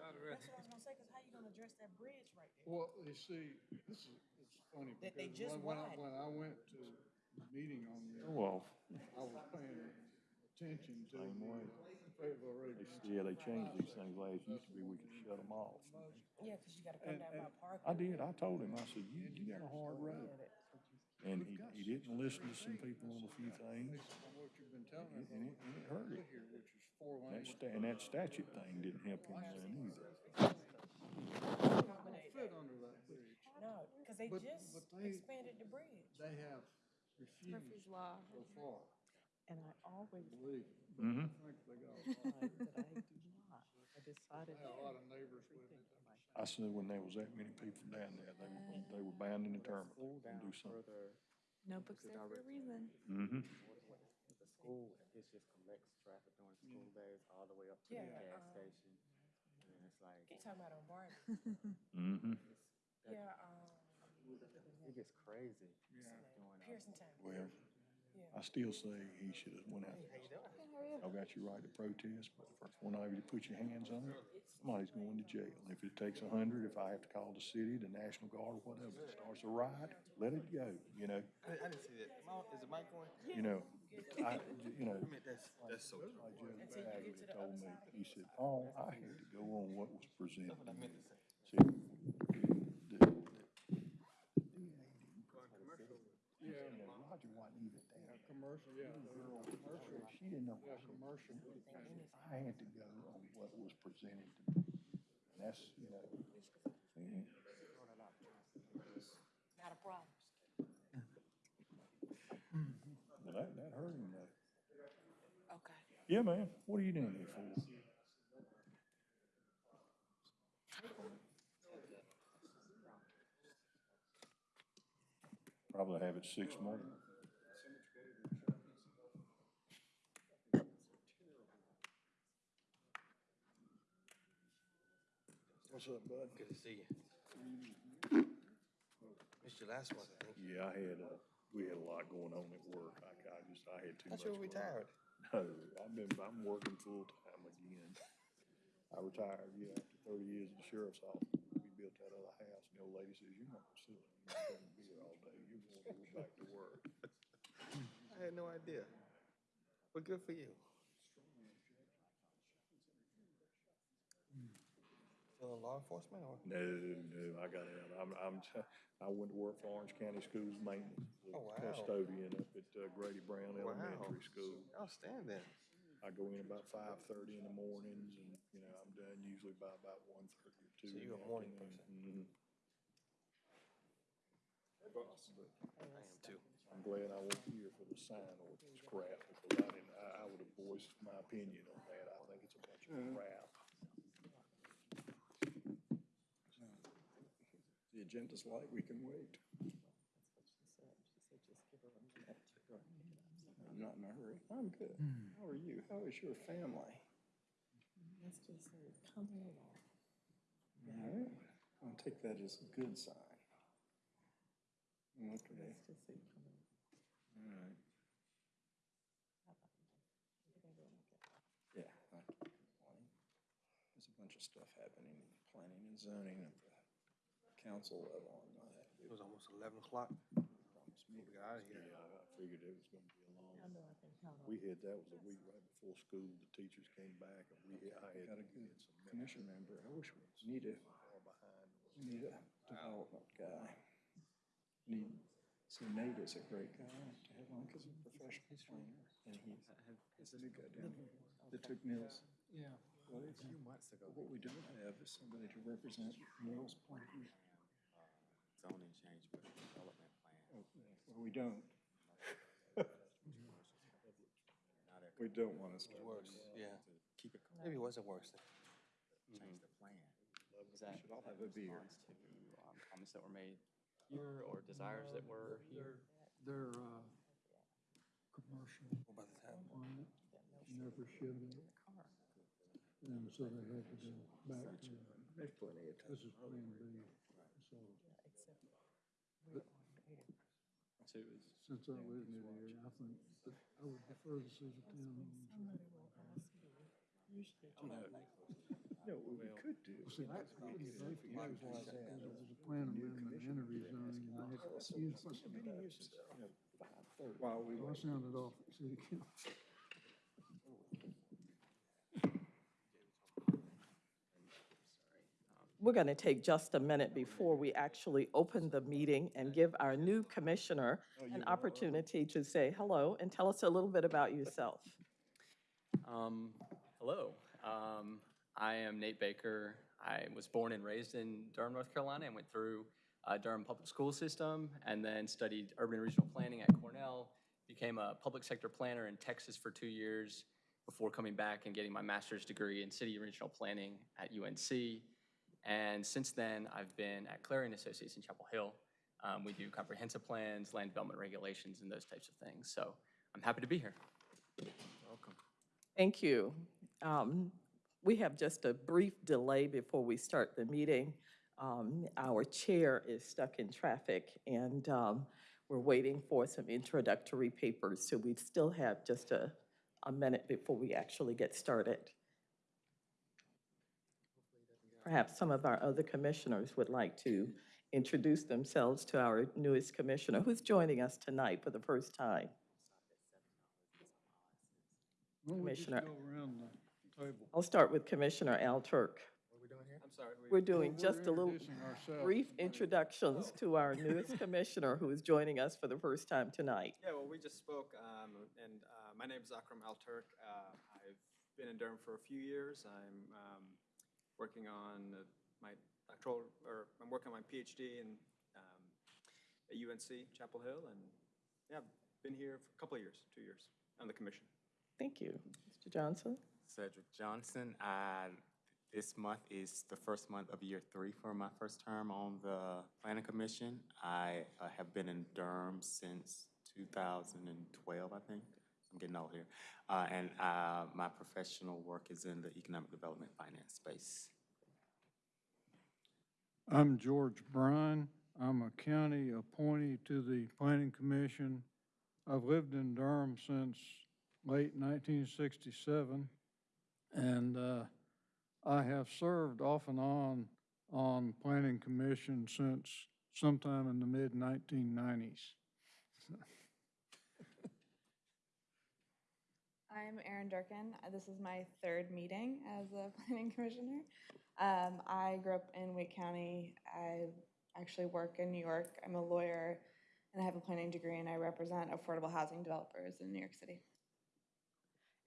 right there. That's what I was gonna say, cause how you gonna address that bridge right there? Well, you see, this is, it's funny That they because just when, when I, widened. when I went to the meeting on this, oh, Well, I was paying attention to Same way. the Fayetteville Road. they, yeah, they changed these things last, used to be we could shut them off. Yeah, cause you gotta come And- down by and- parking. I did, I told him, I said, you, you got a hard road. And he, he didn't listen to some people on a few things, Based on what you've been telling us. and it, and it hurt it. Here, which is four That lanes. sta- and that statute thing didn't help him then either. Fit under that bridge. No, cause they But- just but they- expanded the bridge. They have refused Murphy's Law, so far, and I always believe me. Mm-hmm. I think they got, tried, but I do not. I decided. I had a lot of neighbors with it. I said when there was that many people down there, they were, they were bound and determined to do something. further, Notebook's there for a reason. Mm-hmm. The school, it just collects traffic during school days all the way up to the Yeah, gas um, station. And it's like, You talking about on Barton? Mm-hmm. Yeah, um, it gets crazy Yeah. during, Pearsontown, Well, yeah. I still say he should have went out there. Y'all got your right to protest, but the first one of you to put your hands on it, somebody's going to jail. If it takes a hundred, if I have to call the city, the National Guard, or whatever, it starts a riot, let it go, you know? I, I didn't see that. Am I- the mic going? You know, I, you know, that's, that's so true. like Judge Bagley told me, he said, oh, I had to go on what was presented to me. See, the- the- Yeah, you know, Roger wasn't even there. commercial, yeah, Girl, commercial, She didn't know. yeah, what she was commercial. I had to go on what was presented to me. And that's, you know, yeah. Not a problem. But that, that hurt him though. Okay. Yeah, man, what are you doing here for? Probably have it six more. What's up, bud? Good to see you. Missed your last one, I think. Yeah, I had, uh, we had a lot going on at work. I, I just, I had too I much. thought you were going on. retired. No, I've been, I'm working full-time again. I retired, yeah, after thirty years in the sheriff's office. We built that other house, and the old lady says, you're not gonna be here all day, you're gonna go back to work. I had no idea. But good for you. Still in law enforcement or? No, no, I got out, I'm, I'm, t- I went to work for Orange County Schools Maintenance. as Oh, wow. Custodian up at uh, Grady Brown Wow. Elementary School. Outstanding. I go in about five-thirty in the mornings, and, you know, I'm done usually by about one-thirty or two. So in you're the a morning afternoon. person? Mhm. I am too. I'm glad I wasn't here for the sign ordinance crap, because I didn't, I, I would have voiced my opinion on that. I think it's a bunch of crap. The agenda's light, we can wait. I'm not in a hurry. I'm good. Hmm. How are you? How is your family? Let's just say, coming along. All right. I'll take that as a good sign. Okay. Let's just say, coming. All right. Yeah. There's a bunch of stuff happening in planning and zoning at the council level on that. It was almost eleven o'clock. Promised me We got out of here. Yeah, I figured it was gonna be a long, I know I can count on. we had, that was a week right before school, the teachers came back, and we, had- I had. Got a good had some commission member. I wish we need a, Far behind. we need a development guy. Need, see Nate is a great guy to have on because he's a professional planner. And he's, he's a new guy down here that took Mills. Yeah. Well, a few months ago, what we don't have is somebody to represent Mills Point. Zoning change with the development plan. Well, we don't. We don't want us to. It's worse, yeah. to keep it, Maybe it wasn't worse. change the plan. Is that should all have a beer. response to um, comments that were made here or desires that were here? They're, uh, commercial What about the time? on it, never should have. And so they had to go back to, There's plenty of this is plan B. So Except we're on air. So it was, since I live near the area, I think that I would prefer to see the town. Somebody will ask you, usually, You know, like, oh, No, we could could do. See, I, I was very confused why that, because was a plan amendment and a rezoning, and they had to use many years since, you know, five thirty. Well, I sounded off at city council. We're going to take just a minute before we actually open the meeting and give our new commissioner an opportunity to say hello and tell us a little bit about yourself. Um, hello, um, I am Nate Baker. I was born and raised in Durham, North Carolina, and went through uh, Durham Public School System, and then studied urban and regional planning at Cornell. Became a public sector planner in Texas for two years before coming back and getting my master's degree in city and regional planning at UNC. And since then, I've been at Clarion Associates in Chapel Hill. Um, we do comprehensive plans, land development regulations, and those types of things. So I'm happy to be here. Welcome. Thank you. Um, We have just a brief delay before we start the meeting. Um, Our chair is stuck in traffic, and um, we're waiting for some introductory papers, so we still have just a, a minute before we actually get started. Perhaps some of our other commissioners would like to introduce themselves to our newest commissioner, who's joining us tonight for the first time. Why don't we just Commissioner. go around the table? I'll start with Commissioner Alturk. What are we doing here? I'm sorry. We're doing We're just a little introducing ourselves. brief introductions to our newest commissioner who is joining us for the first time tonight. Yeah, well, we just spoke, um, and uh, my name is Akram Alturk. Uh, I've been in Durham for a few years. I'm um, working on uh, my doctoral, or I'm working on my PhD in um, at UNC Chapel Hill, and yeah, I've been here for a couple of years, two years, on the commission. Thank you. Mr. Johnson? Cedric Johnson. I, this month is the first month of year three for my first term on the planning commission. I uh, have been in Durham since two thousand and twelve, I think. I'm getting old here. Uh, and, uh, my professional work is in the economic development finance space. I'm George Bryan. I'm a county appointee to the Planning Commission. I've lived in Durham since late 1967, and uh, I have served off and on on Planning Commission since sometime in the mid-1990s. I'm Erin Durkin. This is my third meeting as a planning commissioner. Um, I grew up in Wake County. I actually work in New York. I'm a lawyer and I have a planning degree and I represent affordable housing developers in New York City.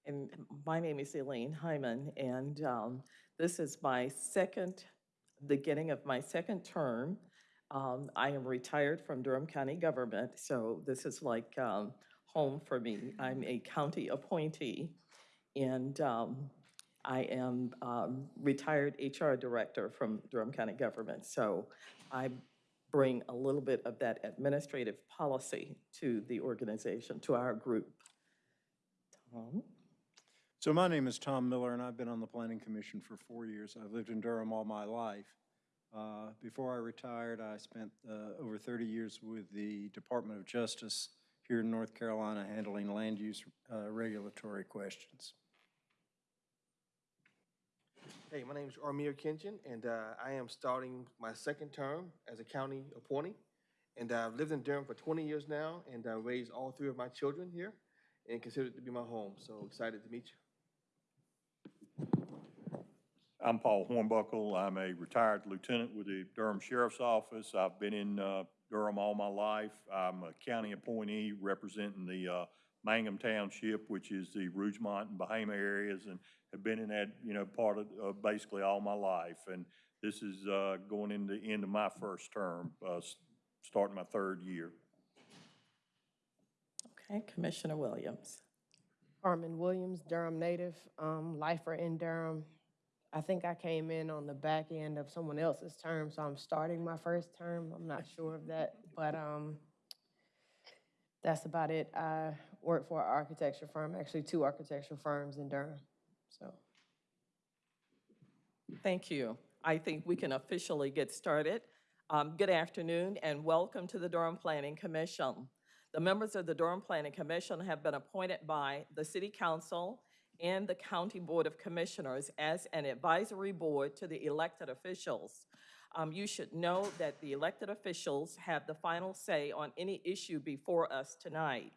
And my name is Elaine Hyman, and um, this is my second, beginning of my second term. Um, I am retired from Durham County government, so this is like um, home for me. I'm a county appointee, and um, I am um, retired HR director from Durham County government. So I bring a little bit of that administrative policy to the organization, to our group. Tom? So my name is Tom Miller, and I've been on the Planning Commission for four years. I've lived in Durham all my life. Uh, Before I retired, I spent uh, over 30 years with the Department of Justice here in North Carolina handling land use uh, regulatory questions. Hey, my name is Armir Kinchin, and uh, I am starting my second term as a county appointee. And I've lived in Durham for 20 years now, and I raised all three of my children here and consider it to be my home. So excited to meet you. I'm Paul Hornbuckle. I'm a retired lieutenant with the Durham Sheriff's Office. I've been in uh, Durham all my life. I'm a county appointee representing the uh, Mangum Township, which is the Rougemont and Bahama areas, and have been in that, you know, part of, uh, basically all my life. And this is uh, going into the end of my first term, uh, starting my third year. Okay, Commissioner Williams. Harmon Williams, Durham native, um, lifer in Durham. I think I came in on the back end of someone else's term, so I'm starting my first term. I'm not sure of that, but, um, that's about it. I work for an architecture firm, actually two architecture firms in Durham, so. Thank you. I think we can officially get started. Um, Good afternoon and welcome to the Durham Planning Commission. The members of the Durham Planning Commission have been appointed by the City Council and the County Board of Commissioners as an advisory board to the elected officials. Um, You should know that the elected officials have the final say on any issue before us tonight.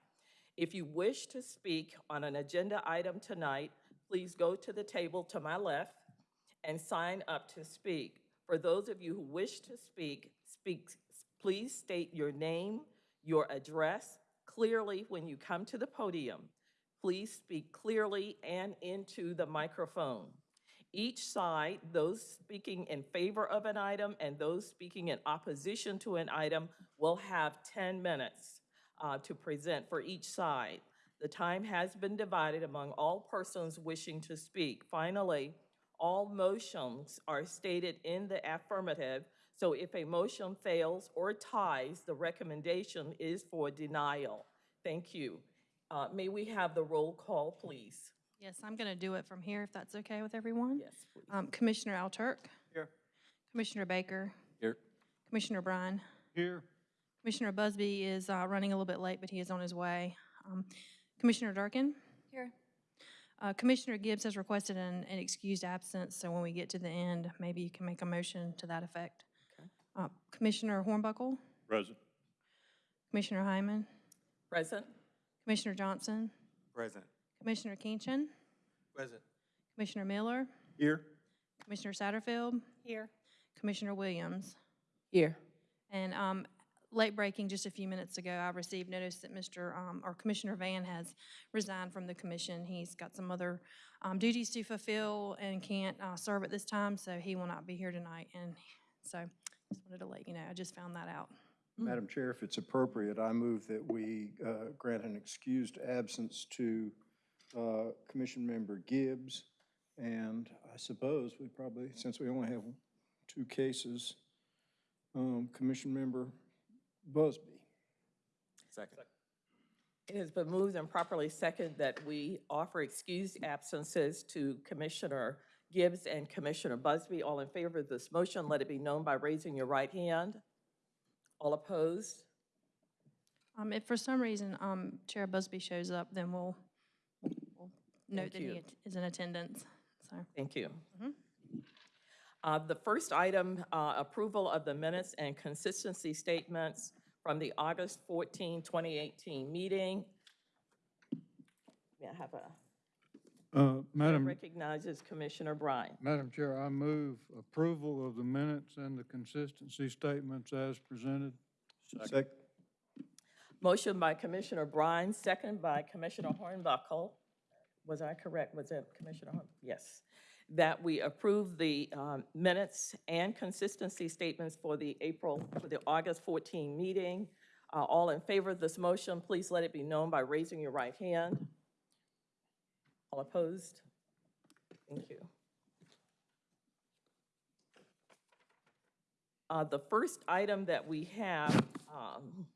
If you wish to speak on an agenda item tonight, please go to the table to my left and sign up to speak. For those of you who wish to speak, speak, please state your name, your address clearly when you come to the podium. Please speak clearly and into the microphone. Each side, those speaking in favor of an item and those speaking in opposition to an item will have 10 minutes uh, to present for each side. The time has been divided among all persons wishing to speak. Finally, all motions are stated in the affirmative, so if a motion fails or ties, the recommendation is for denial. Thank you. Uh, May we have the roll call, please? Yes, I'm going to do it from here, if that's okay with everyone. Yes, please. Um, Commissioner Alturk, Here. Commissioner Baker, Here. Commissioner Bryan, Here, Commissioner Busby is uh, running a little bit late, but he is on his way. Um, Commissioner Durkin, Here. uh, Commissioner Gibbs has requested an an excused absence, so when we get to the end, maybe you can make a motion to that effect. Uh, Commissioner Hornbuckle, Present. Commissioner Hyman, Present? Commissioner Johnson, Present. Commissioner Kinchin, Present. Commissioner Miller, Here? Commissioner Satterfield, Here. Commissioner Williams. Here. And um, late breaking, just a few minutes ago, I received notice that Mr., um, or Commissioner Van has resigned from the commission. He's got some other um, duties to fulfill and can't uh, serve at this time, so he will not be here tonight. And so just wanted to let you know, I just found that out. Madam Chair, if it's appropriate, I move that we uh, grant an excused absence to uh, Commission Member Gibbs. And I suppose we probably, since we only have two cases, um, Commission Member Busby. Second. It has been moved and properly second that we offer excused absences to Commissioner Gibbs and Commissioner Busby. All in favor of this motion, let it be known by raising your right hand. All opposed? Um, If for some reason um, Chair Busby shows up, then we'll we'll note Thank that he you. at- is in attendance, so. Thank you. Mhm. Uh, The first item, uh, approval of the minutes and consistency statements from the August 14, 2018 meeting. May I have a, uh, Madam, recognizes Commissioner Bryan. Madam Chair, I move approval of the minutes and the consistency statements as presented. Second. Motion by Commissioner Bryan, second by Commissioner Hornbuckle. Was I correct? Was it Commissioner Horn? Yes. That we approve the um, minutes and consistency statements for the April, for the August 14 meeting. Uh, All in favor of this motion, please let it be known by raising your right hand. All opposed? Thank you. Uh, The first item that we have, um,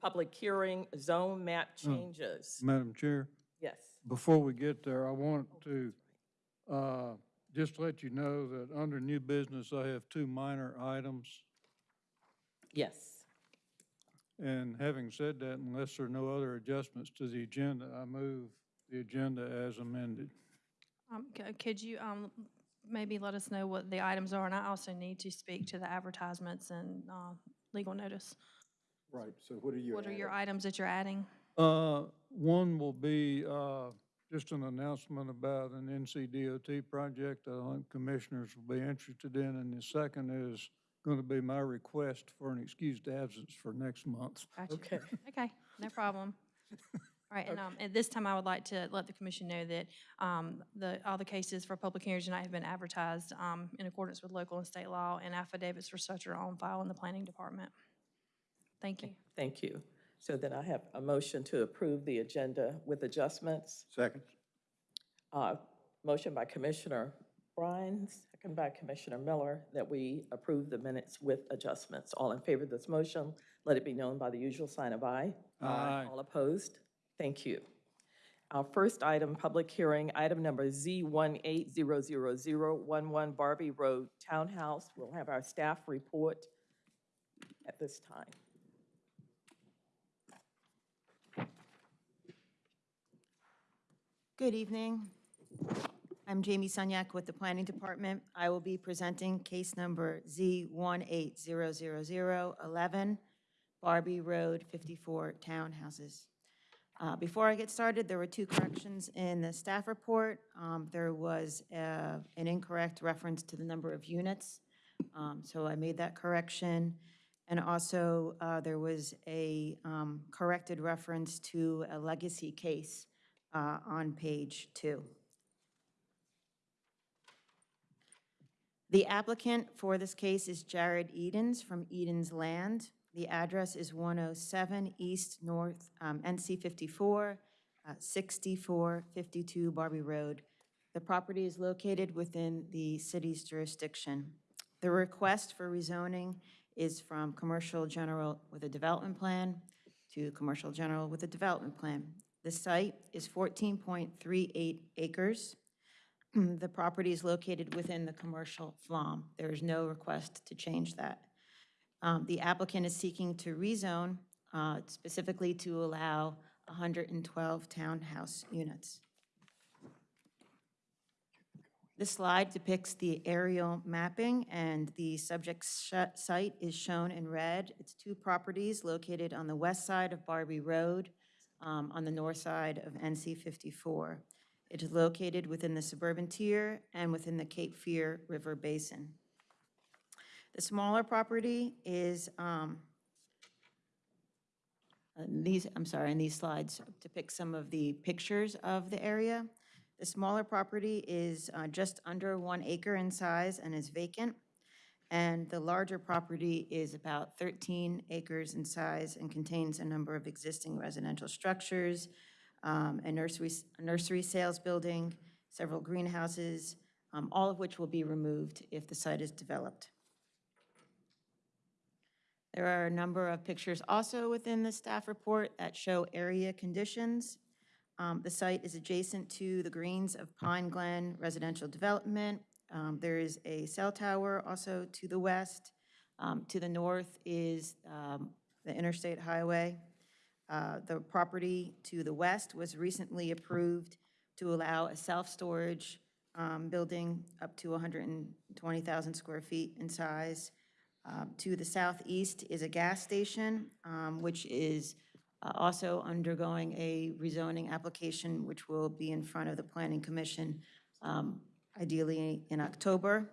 public hearing, zone map changes. Madam Chair, Yes. before we get there, I want to uh, just let you know that under new business, I have two minor items. Yes. And having said that, unless there are no other adjustments to the agenda, I move the agenda as amended. Um, c- Could you um, maybe let us know what the items are? And I also need to speak to the advertisements and uh, legal notice. Right, so what are you What are your items that you're adding? Uh, One will be uh, just an announcement about an NCDOT project I think commissioners will be interested in. And the second is going to be my request for an excused absence for next month. Gotcha. Okay. Okay, no problem. All right, and um, at this time, I would like to let the commission know that um, the, all the cases for public hearings tonight have been advertised um, in accordance with local and state law, and affidavits for such are on file in the planning department. Thank you. Thank you. So then I have a motion to approve the agenda with adjustments. Second. Uh, Motion by Commissioner Bryan, second by Commissioner Miller, that we approve the minutes with adjustments. All in favor of this motion, let it be known by the usual sign of aye. Aye. All opposed? Thank you. Our first item, public hearing, item number Z1800011 Barbee Road Townhouse. We'll have our staff report at this time. Good evening. I'm Jamie Sunyak with the Planning Department. I will be presenting case number Z1800011, Barbee Road, 54 townhouses. Uh, Before I get started, there were two corrections in the staff report. Um, There was uh, an incorrect reference to the number of units, um, so I made that correction. And also, uh, there was a um, corrected reference to a legacy case uh, on page two. The applicant for this case is Jared Edens from Edens Land. The address is 107 East North, um, NC 54, uh, 6452 Barbee Road. The property is located within the city's jurisdiction. The request for rezoning is from commercial general with a development plan to commercial general with a development plan. The site is 14.38 acres. The property is located within the commercial FLOM. There is no request to change that. Um, The applicant is seeking to rezone uh, specifically to allow 112 townhouse units. This slide depicts the aerial mapping, and the subject site is shown in red. It's two properties located on the west side of Barbee Road, um, on the north side of NC 54. It is located within the suburban tier and within the Cape Fear River Basin. The smaller property is, um, these, I'm sorry, and these slides depict some of the pictures of the area. The smaller property is uh, just under one acre in size and is vacant. And the larger property is about 13 acres in size and contains a number of existing residential structures, um, a nursery, a nursery sales building, several greenhouses, um, all of which will be removed if the site is developed. There are a number of pictures also within the staff report that show area conditions. Um, The site is adjacent to the greens of Pine Glen Residential Development. Um, There is a cell tower also to the west. Um, To the north is um, the interstate highway. Uh, The property to the west was recently approved to allow a self-storage um, building up to 120,000 square feet in size. Um, To the southeast is a gas station, um, which is uh, also undergoing a rezoning application, which will be in front of the Planning Commission um, ideally in October.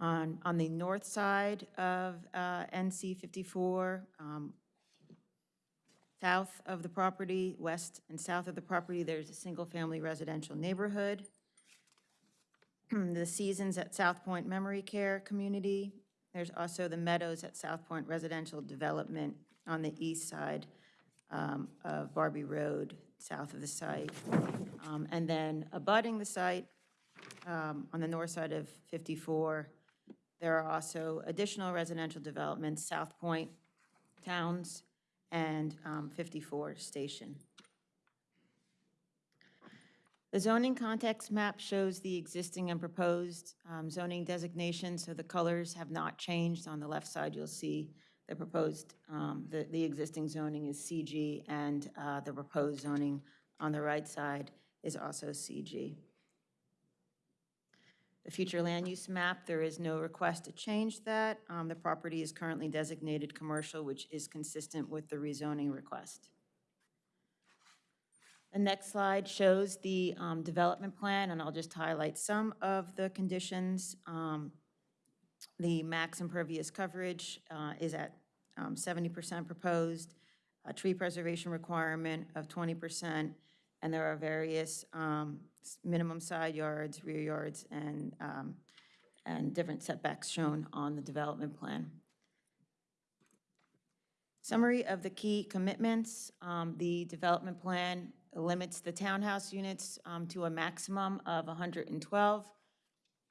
On, on the north side of uh, NC 54, um, south of the property, west and south of the property, there's a single-family residential neighborhood. The Seasons at South Point Memory Care Community. There's also the Meadows at South Point Residential Development on the east side um, of Barbee Road, south of the site. Um, And then abutting the site, um, on the north side of 54, there are also additional residential developments, South Point Towns and um, 54 Station. The zoning context map shows the existing and proposed um, zoning designations, so the colors have not changed. On the left side, you'll see the proposed, um, the, the existing zoning is CG, and uh, the proposed zoning on the right side is also CG. The future land use map, there is no request to change that. Um, The property is currently designated commercial, which is consistent with the rezoning request. The next slide shows the um, development plan, and I'll just highlight some of the conditions. Um, The max impervious coverage uh, is at um, 70% proposed, a tree preservation requirement of 20%, and there are various um, minimum side yards, rear yards, and, um, and different setbacks shown on the development plan. Summary of the key commitments. Um, The development plan limits the townhouse units um, to a maximum of 112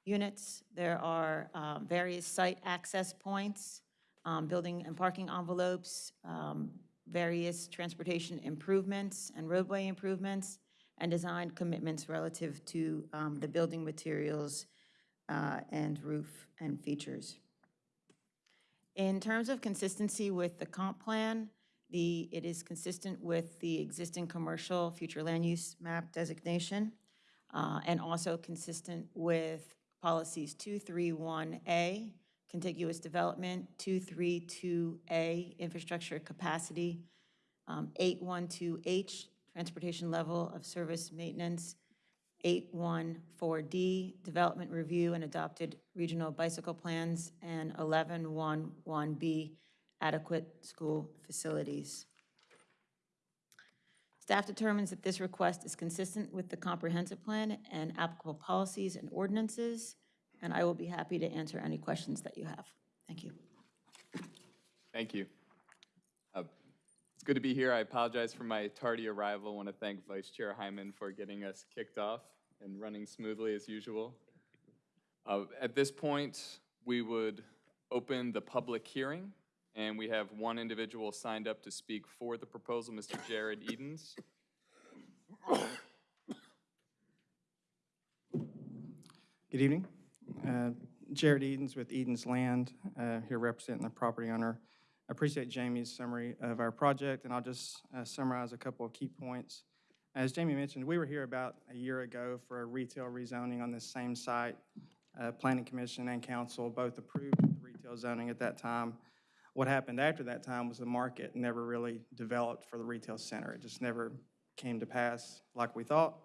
units. There are uh, various site access points, um, building and parking envelopes, um, various transportation improvements and roadway improvements, and design commitments relative to um, the building materials uh, and roof and features. In terms of consistency with the comp plan, the, it is consistent with the existing commercial future land use map designation. uh, and also consistent with policies 231A, contiguous development, 232A, infrastructure capacity, um, 812H, transportation level of service maintenance, 814D, development review and adopted regional bicycle plans, and 1111B, adequate school facilities. Staff determines that this request is consistent with the comprehensive plan and applicable policies and ordinances, and I will be happy to answer any questions that you have. Thank you. Thank you. Uh, It's good to be here. I apologize for my tardy arrival. I want to thank Vice Chair Hyman for getting us kicked off and running smoothly as usual. Uh, At this point, we would open the public hearing, and we have one individual signed up to speak for the proposal, Mr. Jared Edens. Good evening. Uh, Jared Edens with Edens Land, uh, here representing the property owner. I appreciate Jamie's summary of our project, and I'll just uh, summarize a couple of key points. As Jamie mentioned, we were here about a year ago for a retail rezoning on this same site. Uh, Planning Commission and Council both approved the retail zoning at that time. What happened after that time was the market never really developed for the retail center. It just never came to pass like we thought.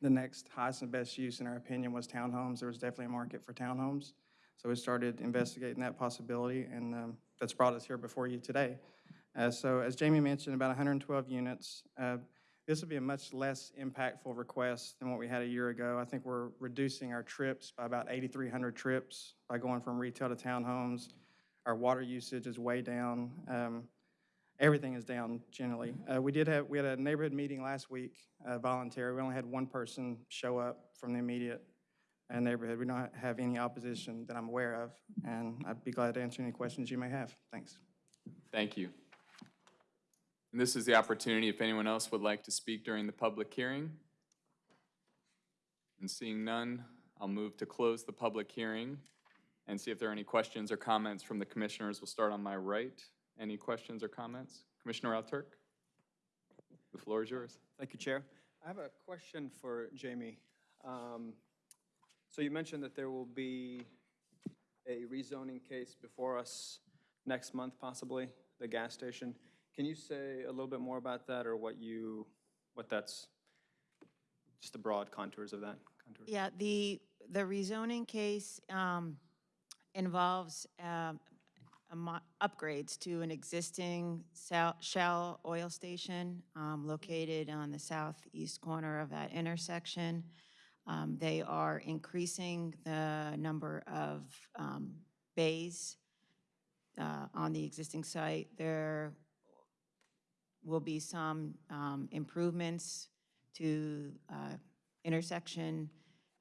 The next highest and best use, in our opinion, was townhomes. There was definitely a market for townhomes. So we started investigating that possibility, and um, that's brought us here before you today. Uh, So as Jamie mentioned, about 112 units. Uh, This would be a much less impactful request than what we had a year ago. I think we're reducing our trips by about 8,300 trips by going from retail to townhomes. Our water usage is way down. Um, Everything is down generally. Uh, We did have, we had a neighborhood meeting last week, uh, voluntary. We only had one person show up from the immediate uh, neighborhood. We don't have any opposition that I'm aware of, and I'd be glad to answer any questions you may have. Thanks. Thank you. And this is the opportunity if anyone else would like to speak during the public hearing. And seeing none, I'll move to close the public hearing and see if there are any questions or comments from the commissioners. We'll start on my right. Any questions or comments? Commissioner Alturk? The floor is yours. Thank you, Chair. I have a question for Jamie. Um, So you mentioned that there will be a rezoning case before us next month, possibly, the gas station. Can you say a little bit more about that, or what you, what that's, just the broad contours of that? contours? Yeah, the, the rezoning case um, involves um, upgrades to an existing Shell oil station um, located on the southeast corner of that intersection. Um, They are increasing the number of um, bays uh, on the existing site. There will be some um, improvements to uh, intersection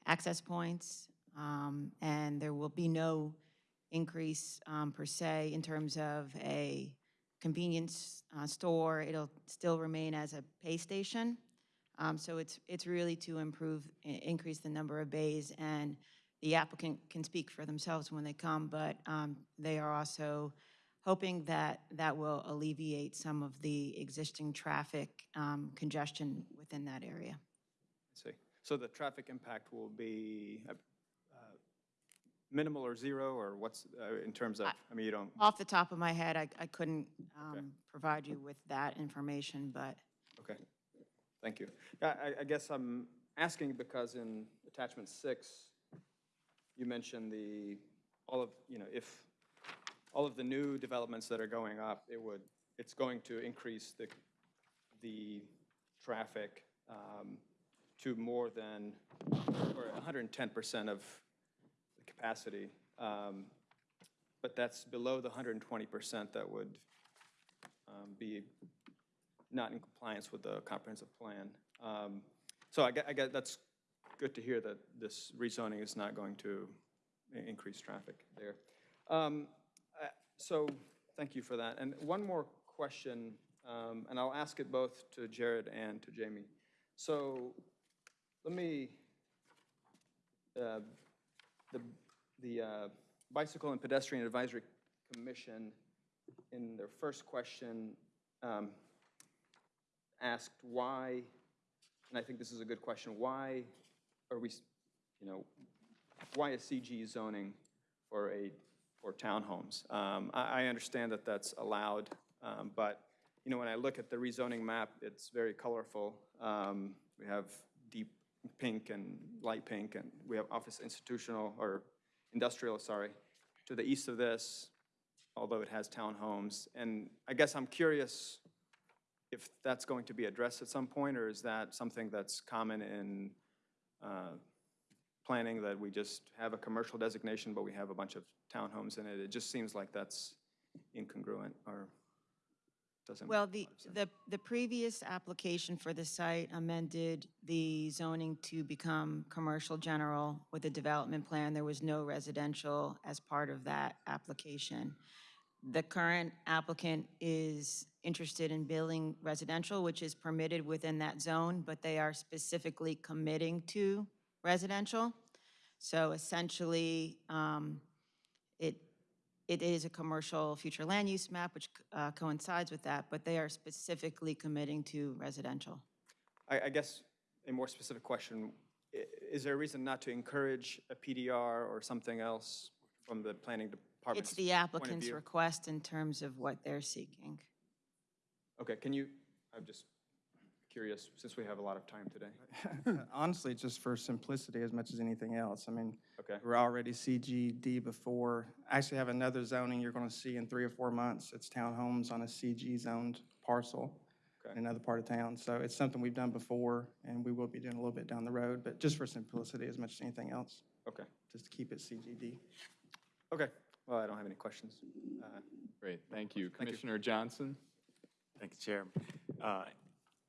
access points, um, and there will be no increase um, per se in terms of a convenience uh, store. It'll still remain as a pay station. Um, So it's, it's really to improve, increase the number of bays, and the applicant can speak for themselves when they come, but um, they are also hoping that that will alleviate some of the existing traffic um, congestion within that area. I see. So the traffic impact will be minimal or zero, or what's, uh, in terms of, I mean, you don't, Off the top of my head, I, I couldn't um, provide you with that information, but okay, thank you. Yeah, I, I guess I'm asking because in attachment six, you mentioned the, all of, you know, if, all of the new developments that are going up, it would, it's going to increase the, the traffic um, to more than, or 110% of capacity. Um, But that's below the 120% that would um, be not in compliance with the comprehensive plan. Um, So I I get, that's good to hear that this rezoning is not going to increase traffic there. Um, uh, So, thank you for that. And one more question, um, and I'll ask it both to Jared and to Jamie. So, let me, uh, the, the uh, Bicycle and Pedestrian Advisory Commission, in their first question, um, asked why, and I think this is a good question, why are we, you know, why is CG zoning for a, for townhomes? Um, I, I understand that that's allowed, um, but, you know, when I look at the rezoning map, it's very colorful. Um, We have deep pink and light pink, and we have office institutional, or industrial, sorry, to the east of this, although it has townhomes. And I guess I'm curious if that's going to be addressed at some point, or is that something that's common in uh, planning, that we just have a commercial designation, but we have a bunch of townhomes in it? It just seems like that's incongruent, or doesn't. Well, the, the, the previous application for the site amended the zoning to become commercial general with a development plan. There was no residential as part of that application. The current applicant is interested in building residential, which is permitted within that zone, but they are specifically committing to residential. So essentially, um, it is a commercial future land use map, which uh, coincides with that, but they are specifically committing to residential. I, I guess a more specific question, is there a reason not to encourage a PDR or something else from the planning department? It's the applicant's request in terms of what they're seeking. Okay, can you, I'm just curious, since we have a lot of time today. Honestly, just for simplicity as much as anything else. I mean, Okay. we're already CGD before. I actually have another zoning you're going to see in three or four months. It's townhomes on a CG zoned parcel in another part of town. So it's something we've done before, and we will be doing a little bit down the road, but just for simplicity as much as anything else. Okay. Just to keep it CGD. Okay, well, I don't have any questions. Uh, Great, thank you. you. Commissioner Johnson? Thank you, Chairman. Uh,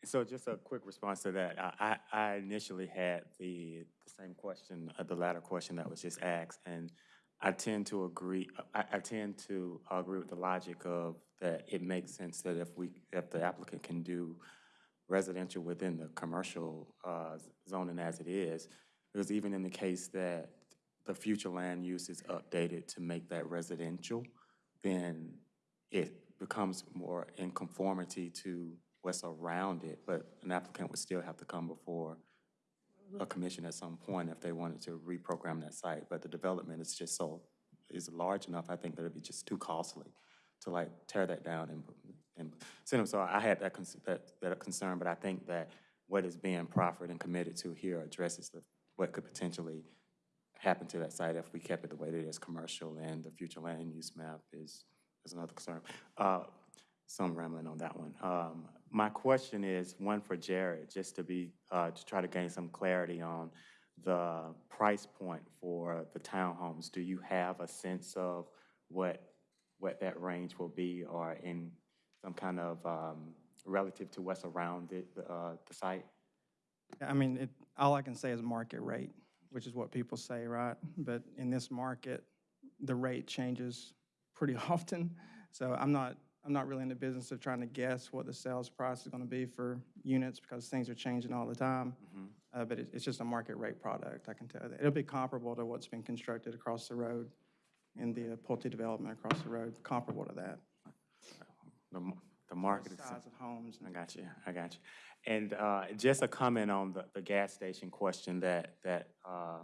So just a quick response to that. I, I initially had the, the same question, uh, the latter question that was just asked, and I tend to agree, I, I tend to agree with the logic of that it makes sense that if we, if the applicant can do residential within the commercial uh, zoning as it is, because even in the case that the future land use is updated to make that residential, then it becomes more in conformity to what's around it, but an applicant would still have to come before a commission at some point if they wanted to reprogram that site, but the development is just so, is large enough, I think that it'd be just too costly to like tear that down and, and send them, so I had that, that, that concern, but I think that what is being proffered and committed to here addresses the, what could potentially happen to that site if we kept it the way that it is, commercial, and the future land use map is, is another concern. Uh, So I'm rambling on that one. Um, My question is, one for Jared, just to be, uh, to try to gain some clarity on the price point for the townhomes. Do you have a sense of what, what that range will be, or in some kind of um, relative to what's around it, the, uh, the site? I mean, it, all I can say is market rate, which is what people say, right? But in this market, the rate changes pretty often. So I'm not, I'm not really in the business of trying to guess what the sales price is going to be for units because things are changing all the time. Uh, but it, it's just a market rate product, I can tell you that. It'll be comparable to what's been constructed across the road in the uh, Pulte development across the road, comparable to that. The, the market is. Size of homes. I got you, I got you. And uh, just a comment on the, the gas station question that, that uh,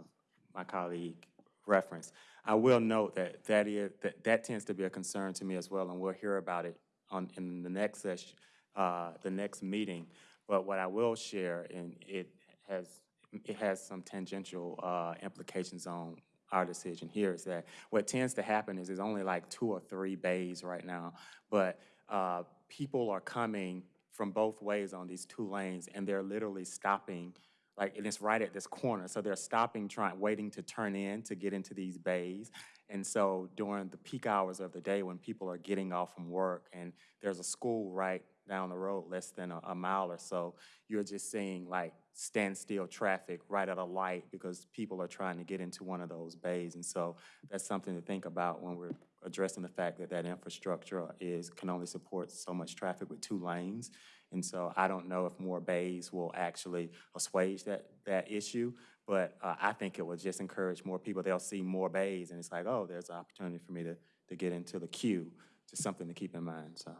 my colleague referenced. I will note that that is, that, that tends to be a concern to me as well, and we'll hear about it on, in the next session, uh, the next meeting. But what I will share, and it has, it has some tangential uh, implications on our decision here, is that what tends to happen is there's only like two or three bays right now, but uh, people are coming from both ways on these two lanes, and they're literally stopping, like, and it's right at this corner, so they're stopping, trying, waiting to turn in to get into these bays. And so during the peak hours of the day, when people are getting off from work, and there's a school right down the road, less than a, a mile or so, you're just seeing like standstill traffic right at a light because people are trying to get into one of those bays. And so that's something to think about when we're addressing the fact that that infrastructure is, can only support so much traffic with two lanes. And so I don't know if more bays will actually assuage that, that issue, but uh, I think it will just encourage more people. They'll see more bays, and it's like, oh, there's an opportunity for me to, to get into the queue. Just something to keep in mind, so.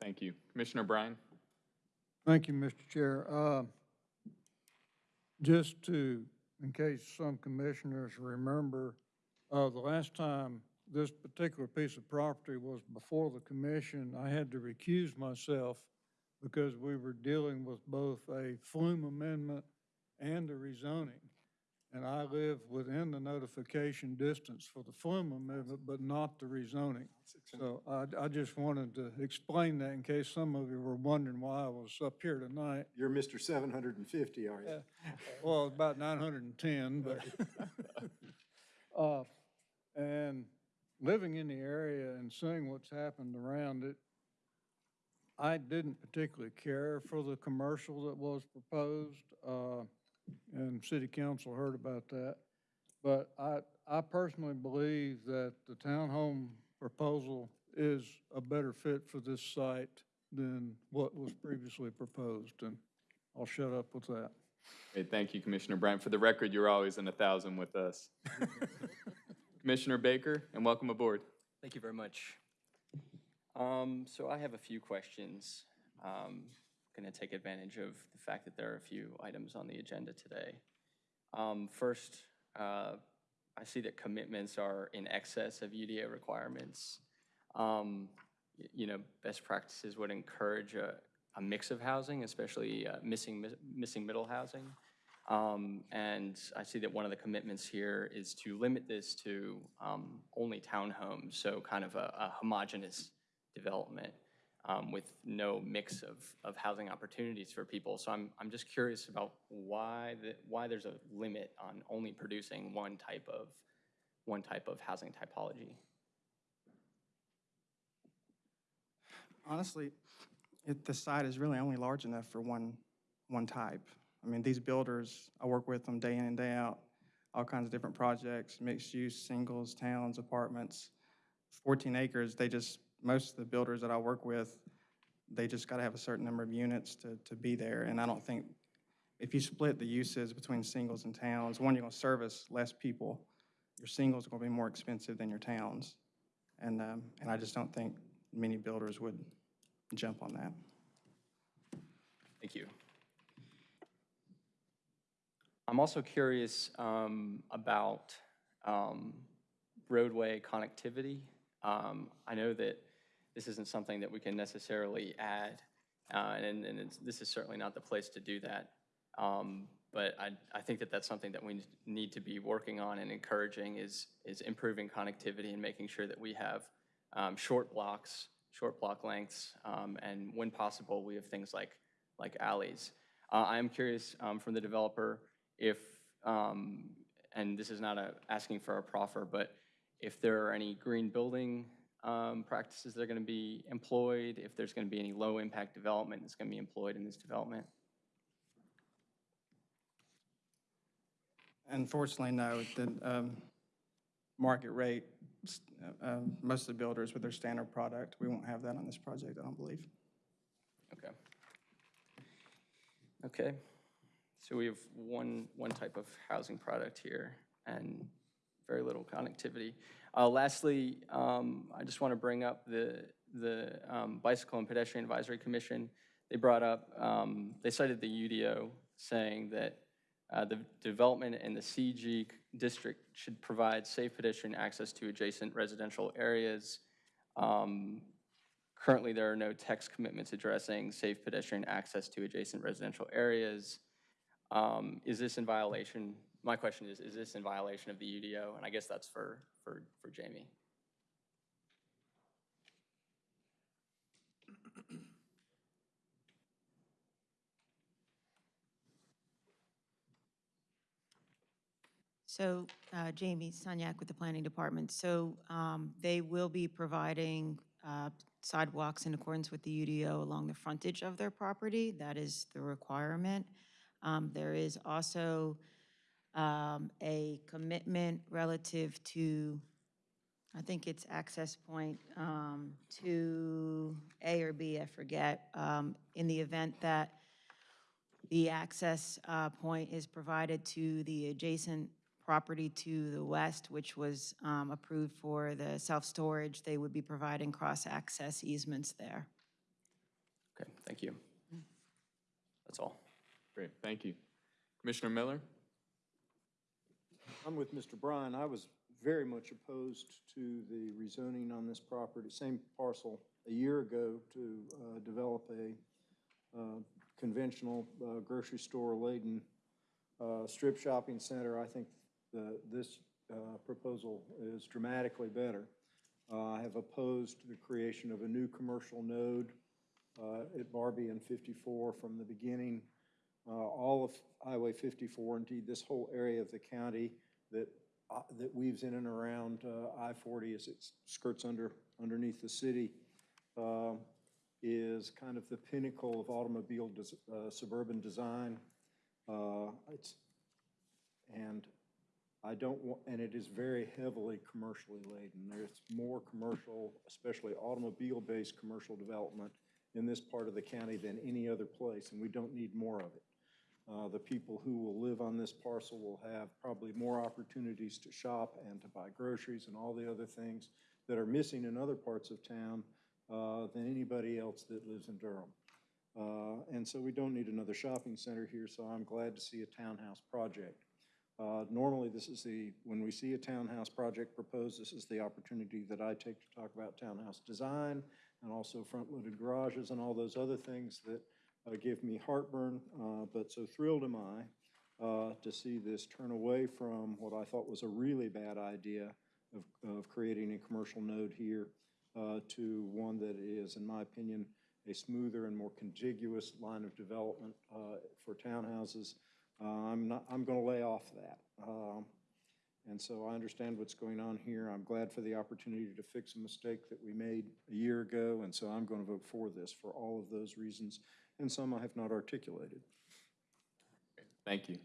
Thank you. Commissioner Bryan? Thank you, Mr. Chair. Uh, just to, in case some commissioners remember, uh, the last time this particular piece of property was before the commission, I had to recuse myself because we were dealing with both a FLUM amendment and a rezoning. And I live within the notification distance for the FLUM amendment, but not the rezoning. So I, I just wanted to explain that in case some of you were wondering why I was up here tonight. You're Mr. seven hundred and fifty, are you? Yeah. Well, about nine hundred and ten, but, uh, and living in the area and seeing what's happened around it, I didn't particularly care for the commercial that was proposed, uh, and city council heard about that. But I, I personally believe that the townhome proposal is a better fit for this site than what was previously proposed, and I'll shut up with that. Great, thank you, Commissioner Bryant. For the record, you're always in a thousand with us. Commissioner Baker, and welcome aboard. Thank you very much. Um, so I have a few questions. Um, going to take advantage of the fact that there are a few items on the agenda today. Um, first, uh, I see that commitments are in excess of UDO requirements. Um, you know, best practices would encourage a, a mix of housing, especially uh, missing mi- missing middle housing. Um, and I see that one of the commitments here is to limit this to um, only townhomes, so kind of a, a homogeneous development um, with no mix of, of housing opportunities for people. So I'm, I'm just curious about why the, why there's a limit on only producing one type of one type of housing typology. Honestly, it, the site is really only large enough for one, one type. I mean, these builders, I work with them day in and day out, all kinds of different projects, mixed use, singles, towns, apartments. 14 acres, they just, most of the builders that I work with, they just got to have a certain number of units to, to be there. And I don't think, if you split the uses between singles and towns, one, you're going to service less people. Your singles are going to be more expensive than your towns. And, um, and I just don't think many builders would jump on that. Thank you. I'm also curious um, about um, roadway connectivity. Um, I know that this isn't something that we can necessarily add, uh, and, and this is certainly not the place to do that. Um, but I, I think that that's something that we need to be working on and encouraging is, is improving connectivity and making sure that we have um, short blocks, short block lengths, um, and when possible, we have things like, like alleys. Uh, I am curious from the developer if, um, and this is not a, asking for a proffer, but if there are any green building um, practices that are going to be employed, if there's going to be any low-impact development that's going to be employed in this development. Unfortunately, no. The um, market rate, uh, um, most of the builders with their standard product, we won't have that on this project, I don't believe. Okay. Okay. So we have one, one type of housing product here and very little connectivity. Uh, lastly, um, I just want to bring up the, the um, Bicycle and Pedestrian Advisory Commission. They brought up, um, they cited the UDO saying that uh, the development in the CG district should provide safe pedestrian access to adjacent residential areas. Um, Currently, there are no text commitments addressing safe pedestrian access to adjacent residential areas. Um, Is this in violation? My question is, is this in violation of the UDO? And I guess that's for, for, for Jamie. So uh, Jamie Sunyak with the Planning Department. So um, they will be providing uh, sidewalks in accordance with the UDO along the frontage of their property. That is the requirement. Um, There is also um, a commitment relative to, I think it's access point um, to A or B, I forget, um, in the event that the access uh, point is provided to the adjacent property to the west, which was um, approved for the self-storage. They would be providing cross-access easements there. Okay, thank you. That's all. Great, thank you. Commissioner Miller? I'm with Mr. Bryan. I was very much opposed to the rezoning on this property, same parcel, a year ago to uh, develop a uh, conventional uh, grocery store laden uh, strip shopping center. I think the, this uh, proposal is dramatically better. Uh, I have opposed the creation of a new commercial node at Barbee and 54 from the beginning. Uh, All of Highway 54, indeed, this whole area of the county that, uh, that weaves in and around uh, I-40 as it skirts under, underneath the city, uh, is kind of the pinnacle of automobile des- uh, suburban design. Uh, It's, and I don't want, and it is very heavily commercially laden. There's more commercial, especially automobile-based commercial development in this part of the county than any other place, and we don't need more of it. Uh, The people who will live on this parcel will have probably more opportunities to shop and to buy groceries and all the other things that are missing in other parts of town uh, than anybody else that lives in Durham. Uh, And so we don't need another shopping center here, so I'm glad to see a townhouse project. Uh, Normally, this is the, when we see a townhouse project proposed, this is the opportunity that I take to talk about townhouse design and also front-loaded garages and all those other things that uh, give me heartburn. Uh, But so thrilled am I uh, to see this turn away from what I thought was a really bad idea of, of creating a commercial node here uh, to one that is, in my opinion, a smoother and more contiguous line of development uh, for townhouses. Uh, I'm not, I'm going to lay off that. Um, And so I understand what's going on here. I'm glad for the opportunity to fix a mistake that we made a year ago, and so I'm going to vote for this for all of those reasons, and some I have not articulated. Thank you.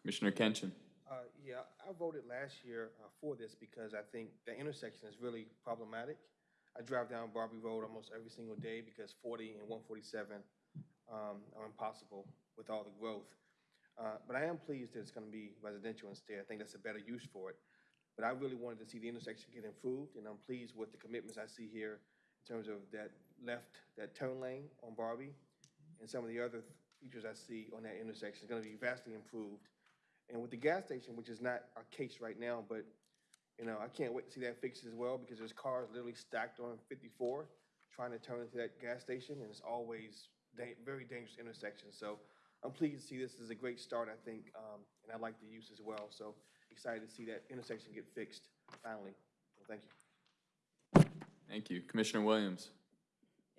Commissioner Kenshin? Uh, yeah, I voted last year uh, for this because I think the intersection is really problematic. I drive down Barbee Road almost every single day because 40 and 147 um, are impossible with all the growth. Uh, But I am pleased that it's going to be residential instead. I think that's a better use for it. But I really wanted to see the intersection get improved, and I'm pleased with the commitments I see here in terms of that left, that turn lane on Barbee, and some of the other features I see on that intersection. is going to be vastly improved. And with the gas station, which is not our case right now, but, you know, I can't wait to see that fixed as well, because there's cars literally stacked on 54 trying to turn into that gas station, and it's always da- very dangerous intersection. So I'm pleased to see this as a great start, I think, um, and I like the use as well. So excited to see that intersection get fixed finally. So Thank you. Thank you. Commissioner Williams?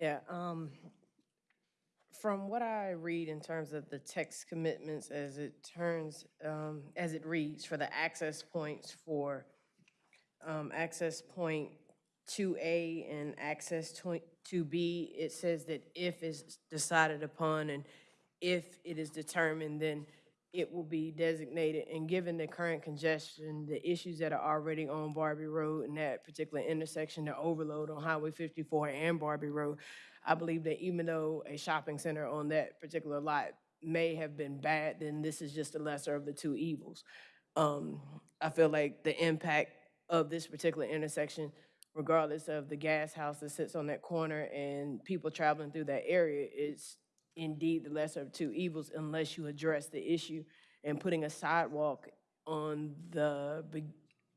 Yeah, um, from what I read in terms of the text commitments as it turns, um, as it reads for the access points for, um, access point two A and access two B, it says that if is decided upon and if it is determined, then it will be designated. And given the current congestion, the issues that are already on Barbee Road and that particular intersection, the overload on Highway 54 and Barbee Road, I believe that even though a shopping center on that particular lot may have been bad, then this is just the lesser of the two evils. Um, I feel like the impact of this particular intersection, regardless of the gas house that sits on that corner and people traveling through that area, is indeed the lesser of two evils unless you address the issue. And putting a sidewalk on the,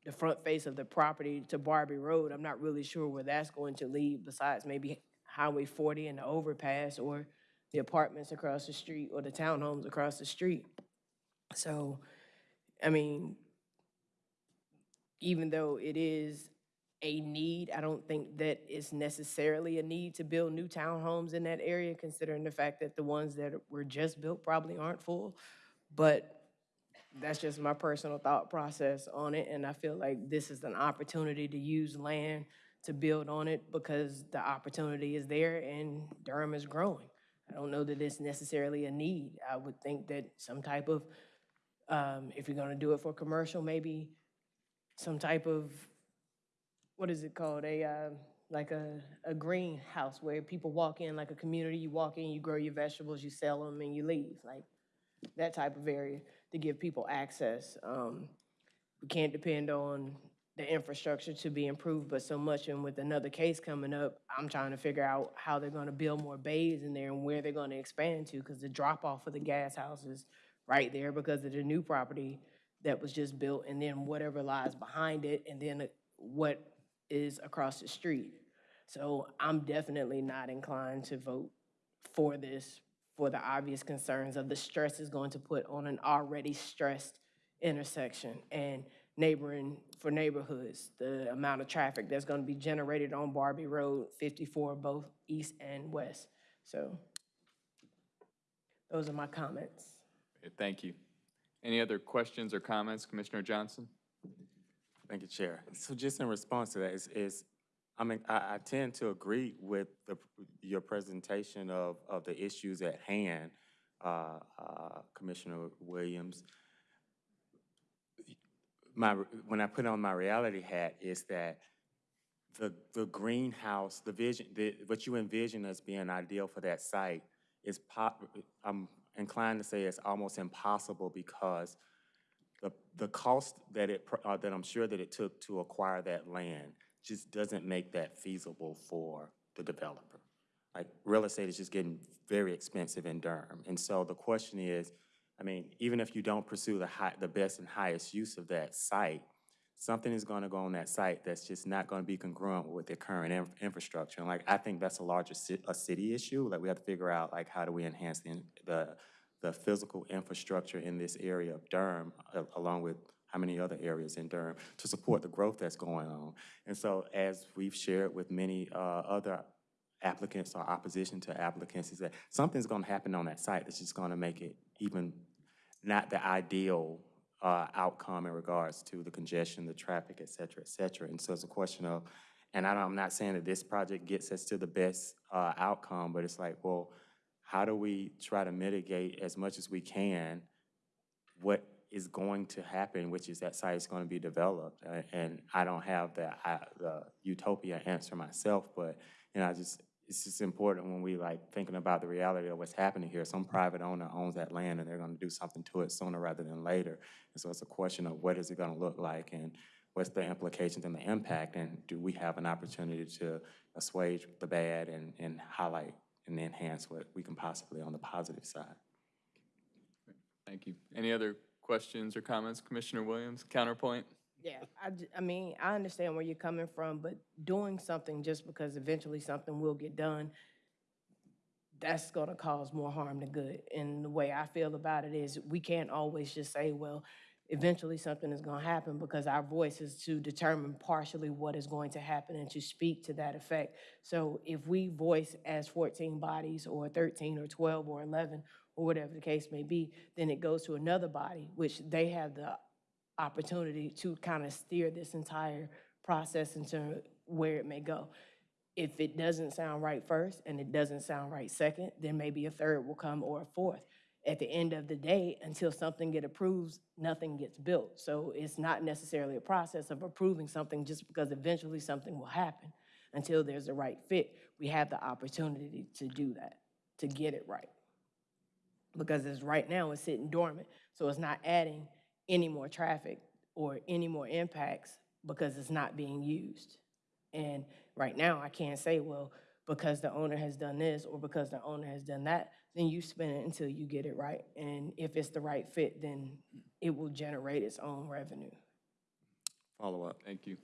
the front face of the property to Barbee Road, I'm not really sure where that's going to lead, besides maybe Highway 40 and the overpass, or the apartments across the street, or the townhomes across the street. So, I mean, even though it is a need, I don't think that it's necessarily a need to build new townhomes in that area, considering the fact that the ones that were just built probably aren't full. But that's just my personal thought process on it, and I feel like this is an opportunity to use land to build on it because the opportunity is there and Durham is growing. I don't know that it's necessarily a need. I would think that some type of, um, if you're gonna do it for commercial, maybe some type of, what is it called? A, uh, like a, a greenhouse where people walk in, like a community, you walk in, you grow your vegetables, you sell them, and you leave, like that type of area to give people access. Um, we can't depend on the infrastructure to be improved, but so much, and with another case coming up, I'm trying to figure out how they're gonna build more bays in there and where they're gonna expand to, because the drop-off of the gas house is right there because of the new property that was just built, and then whatever lies behind it, and then what is across the street. So I'm definitely not inclined to vote for this for the obvious concerns of the stress it's going to put on an already stressed intersection and neighboring, for neighborhoods, the amount of traffic that's gonna be generated on Barbee Road 54, both east and west. So those are my comments. Thank you. Any other questions or comments, Commissioner Johnson? Thank you, Chair. So just in response to that is, is, I mean, I, I tend to agree with the, your presentation of, of the issues at hand, uh, uh, Commissioner Williams. My, when I put on my reality hat is that the, the greenhouse, the vision, the, what you envision as being ideal for that site is pop, I'm inclined to say it's almost impossible because the, the cost that it, uh, that I'm sure that it took to acquire that land just doesn't make that feasible for the developer. Like, real estate is just getting very expensive in Durham. And so the question is, I mean, even if you don't pursue the high, the best and highest use of that site, something is gonna go on that site that's just not gonna be congruent with the current inf- infrastructure. And like, I think that's a larger ci- a city issue. Like, we have to figure out, like, how do we enhance the, the, the physical infrastructure in this area of Durham, along with how many other areas in Durham, to support the growth that's going on. And so, as we've shared with many, uh, other applicants or opposition to applicants, is that something's gonna happen on that site that's just gonna make it even not the ideal uh, outcome in regards to the congestion, the traffic, et cetera, et cetera. And so it's a question of, and I I'm not saying that this project gets us to the best uh, outcome, but it's like, well, how do we try to mitigate as much as we can what is going to happen, which is that site is going to be developed? And I don't have the, the utopia answer myself, but, you know, I just, it's just important when we like thinking about the reality of what's happening here. Some private owner owns that land and they're gonna do something to it sooner rather than later. And so it's a question of what is it gonna look like and what's the implications and the impact? And do we have an opportunity to assuage the bad and, and highlight and enhance what we can possibly on the positive side? Thank you. Any other questions or comments, Commissioner Williams? Counterpoint? Yeah, I mean, I understand where you're coming from, but doing something just because eventually something will get done, that's gonna cause more harm than good. And the way I feel about it is, we can't always just say, well, eventually something is gonna happen, because our voice is to determine partially what is going to happen and to speak to that effect. So if we voice as fourteen bodies, or thirteen, or twelve, or eleven, or whatever the case may be, then it goes to another body, which they have the opportunity to kind of steer this entire process into where it may go. If it doesn't sound right first and it doesn't sound right second, then maybe a third will come or a fourth. At the end of the day, until something get approved, nothing gets built. So it's not necessarily a process of approving something just because eventually something will happen. Until there's the right fit, we have the opportunity to do that, to get it right because it's right now it's sitting dormant. So it's not adding any more traffic or any more impacts because it's not being used. And right now, I can't say, well, because the owner has done this or because the owner has done that, then you spin it until you get it right. And if it's the right fit, then it will generate its own revenue. Follow up. Thank you.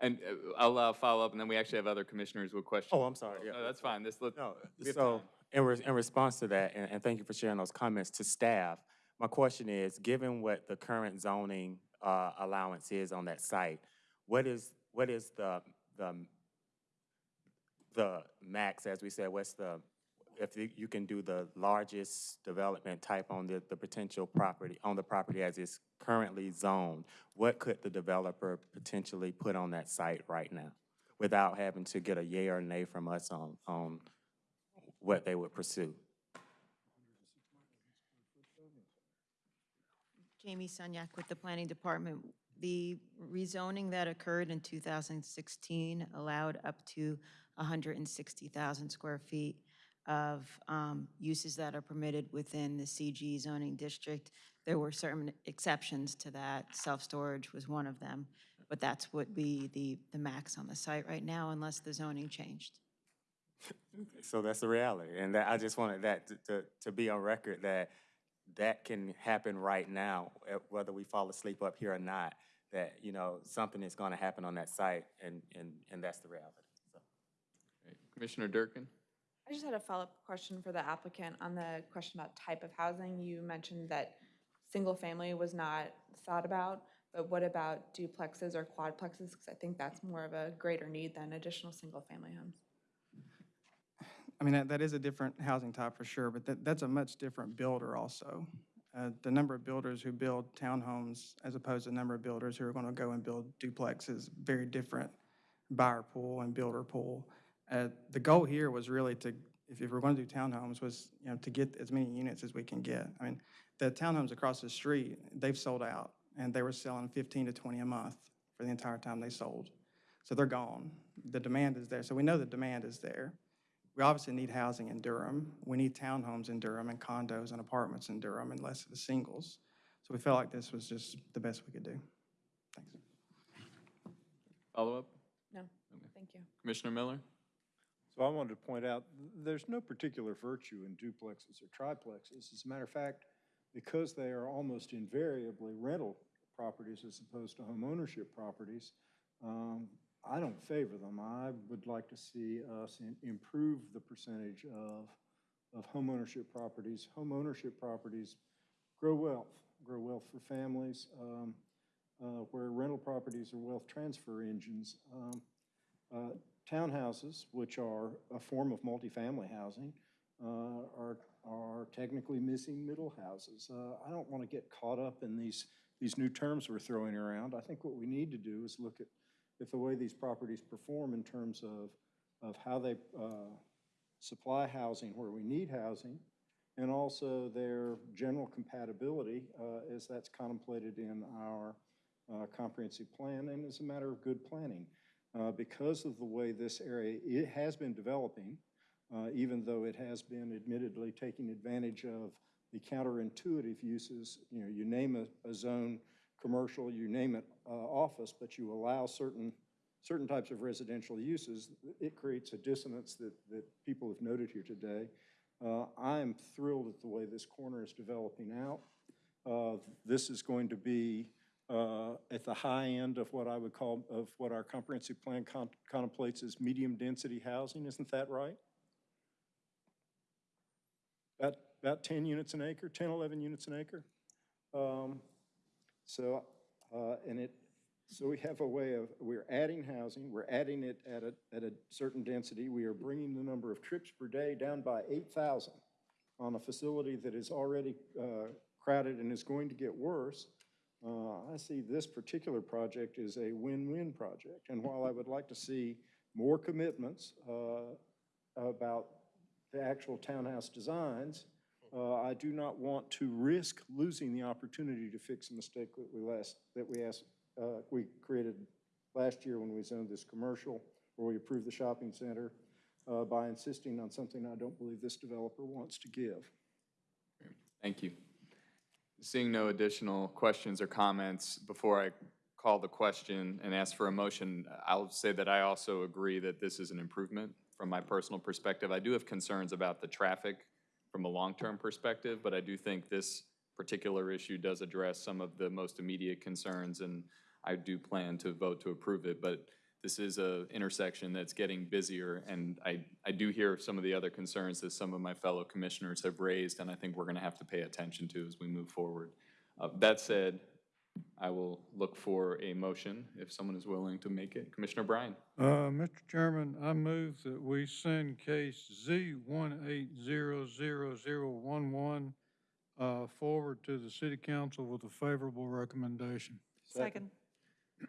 And uh, I'll uh, follow up, and then we actually have other commissioners with questions. Oh, I'm sorry, yeah. No, that's fine. This, let- No, so, in, re- in response to that, and, and thank you for sharing those comments to staff, my question is, given what the current zoning, uh, allowance is on that site, what is, what is the, the, the max, as we said, what's the, if you, can do the largest development type on the, the potential property, on the property as it's currently zoned, what could the developer potentially put on that site right now? Without having to get a yay or nay from us on, on what they would pursue? Jamie Sunyak with the Planning Department. The rezoning that occurred in 2016 allowed up to 160,000 square feet of um, uses that are permitted within the CG zoning district. There were certain exceptions to that. Self-storage was one of them, but that's would be the, the max on the site right now unless the zoning changed. So that's the reality, and that, I just wanted that to, to, to be on record that that can happen right now, eh, whether we fall asleep up here or not, that, you know, something is gonna happen on that site, and, and, and that's the reality. Commissioner Durkin? I just had a follow-up question for the applicant on the question about type of housing. You mentioned that single-family was not thought about, but what about duplexes or quadplexes? Because I think that's more of a greater need than additional single-family homes. I mean, that, that is a different housing type for sure, but that, that's a much different builder also. Uh, the number of builders who build townhomes as opposed to the number of builders who are gonna go and build duplexes, very different buyer pool and builder pool. Uh, the goal here was really to, if, if we're gonna do townhomes, was, you know, to get as many units as we can get. I mean, the townhomes across the street, they've sold out, and they were selling fifteen to twenty a month for the entire time they sold. So they're gone. The demand is there, so we know the demand is there. We obviously need housing in Durham. We need townhomes in Durham and condos and apartments in Durham and less of the singles. So we felt like this was just the best we could do. Thanks. Follow-up? No, thank you. Commissioner Miller? So I wanted to point out, there's no particular virtue in duplexes or triplexes. As a matter of fact, because they are almost invariably rental properties as opposed to home ownership properties, um, I don't favor them. I would like to see us improve the percentage of, of home ownership properties. Home ownership properties grow wealth, grow wealth for families, um, uh, where rental properties are wealth transfer engines. Um, uh, Townhouses, which are a form of multifamily housing, uh, are, are technically missing middle houses. Uh, I don't want to get caught up in these, these new terms we're throwing around. I think what we need to do is look at, at the way these properties perform in terms of, of how they uh, supply housing where we need housing, and also their general compatibility uh, as that's contemplated in our uh, comprehensive plan and as a matter of good planning. Uh, Because of the way this area, it has been developing, uh, even though it has been admittedly taking advantage of the counterintuitive uses, you know, you name a, a zone, commercial, you name it, uh, office, but you allow certain, certain types of residential uses, it creates a dissonance that, that people have noted here today. Uh, I am thrilled at the way this corner is developing out. Uh, This is going to be uh, at the high end of what I would call, of what our comprehensive plan con- contemplates as medium-density housing, isn't that right? About, about 10 units an acre, 10, 11 units an acre? Um, So, uh, and it, so we have a way of, we're adding housing, we're adding it at a, at a certain density. We are bringing the number of trips per day down by 8,000 on a facility that is already uh, crowded and is going to get worse. Uh, I see this particular project as a win-win project. And while I would like to see more commitments uh, about the actual townhouse designs, uh, I do not want to risk losing the opportunity to fix a mistake that we last, that we asked, uh, we created last year when we zoned this commercial, where we approved the shopping center, uh, by insisting on something I don't believe this developer wants to give. Thank you. Seeing no additional questions or comments, before I call the question and ask for a motion, I'll say that I also agree that this is an improvement from my personal perspective. I do have concerns about the traffic from a long-term perspective, but I do think this particular issue does address some of the most immediate concerns, and I do plan to vote to approve it. But this is a intersection that's getting busier, and I, I do hear some of the other concerns that some of my fellow commissioners have raised, and I think we're gonna have to pay attention to as we move forward. Uh, That said, I will look for a motion if someone is willing to make it. Commissioner Bryan? Uh, Mr. Chairman, I move that we send case Z one eight zero zero zero one one, uh, forward to the city council with a favorable recommendation. Second. All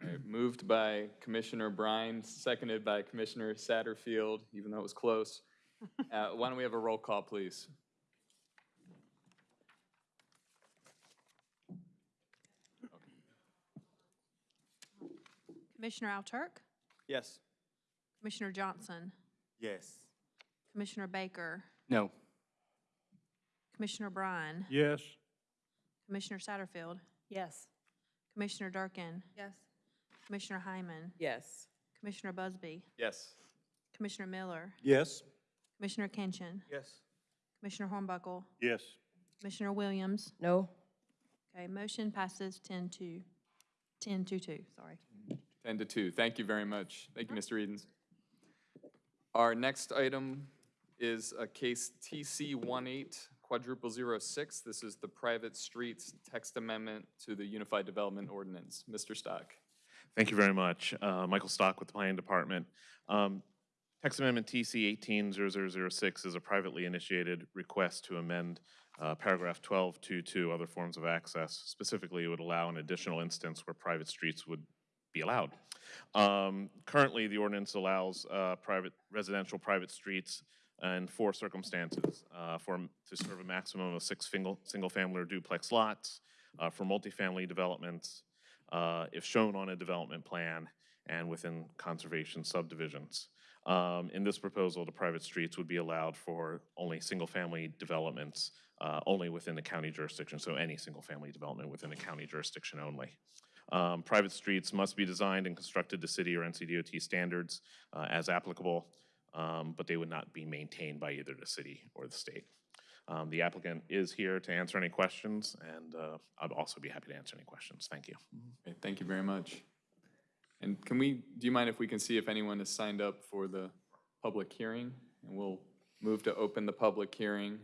right, Moved by Commissioner Bryan, seconded by Commissioner Satterfield, even though it was close. Uh, Why don't we have a roll call, please? Commissioner Alturk, Yes. Commissioner Johnson, Yes. Commissioner Baker, No. Commissioner Bryan, Yes, Commissioner Satterfield, Yes. Commissioner Durkin, Yes. Commissioner Hyman, Yes. Commissioner Busby, Yes. Commissioner Miller, Yes? Commissioner Kinchin, Yes. Commissioner Hornbuckle, Yes. Commissioner Williams? No? Okay, motion passes 10 to, 10 to 2, sorry. 10 to 2. Thank you very much. Thank you, Mr. Edens. Our next item is a case TC 18 quadruple zero six. This is the private streets text amendment to the Unified Development Ordinance. Mr. Stock. Thank you very much. Uh, Michael Stock with the Planning Department. Um, Text Amendment TC 180006 is a privately initiated request to amend uh, paragraph 1222, other forms of access. Specifically, it would allow an additional instance where private streets would be allowed. Um, Currently, the ordinance allows uh, private, residential private streets in four circumstances, uh, for, to serve a maximum of six single, single-family or duplex lots, uh, for multifamily developments, uh, if shown on a development plan, and within conservation subdivisions. Um, In this proposal, the private streets would be allowed for only single-family developments, uh, only within the county jurisdiction, so any single-family development within the county jurisdiction only. Um, Private streets must be designed and constructed to city or NCDOT standards uh, as applicable, um, but they would not be maintained by either the city or the state. Um, The applicant is here to answer any questions, and uh, I'd also be happy to answer any questions. Thank you. Okay, Thank you very much. And can we, do you mind if we can see if anyone has signed up for the public hearing? And we'll move to open the public hearing.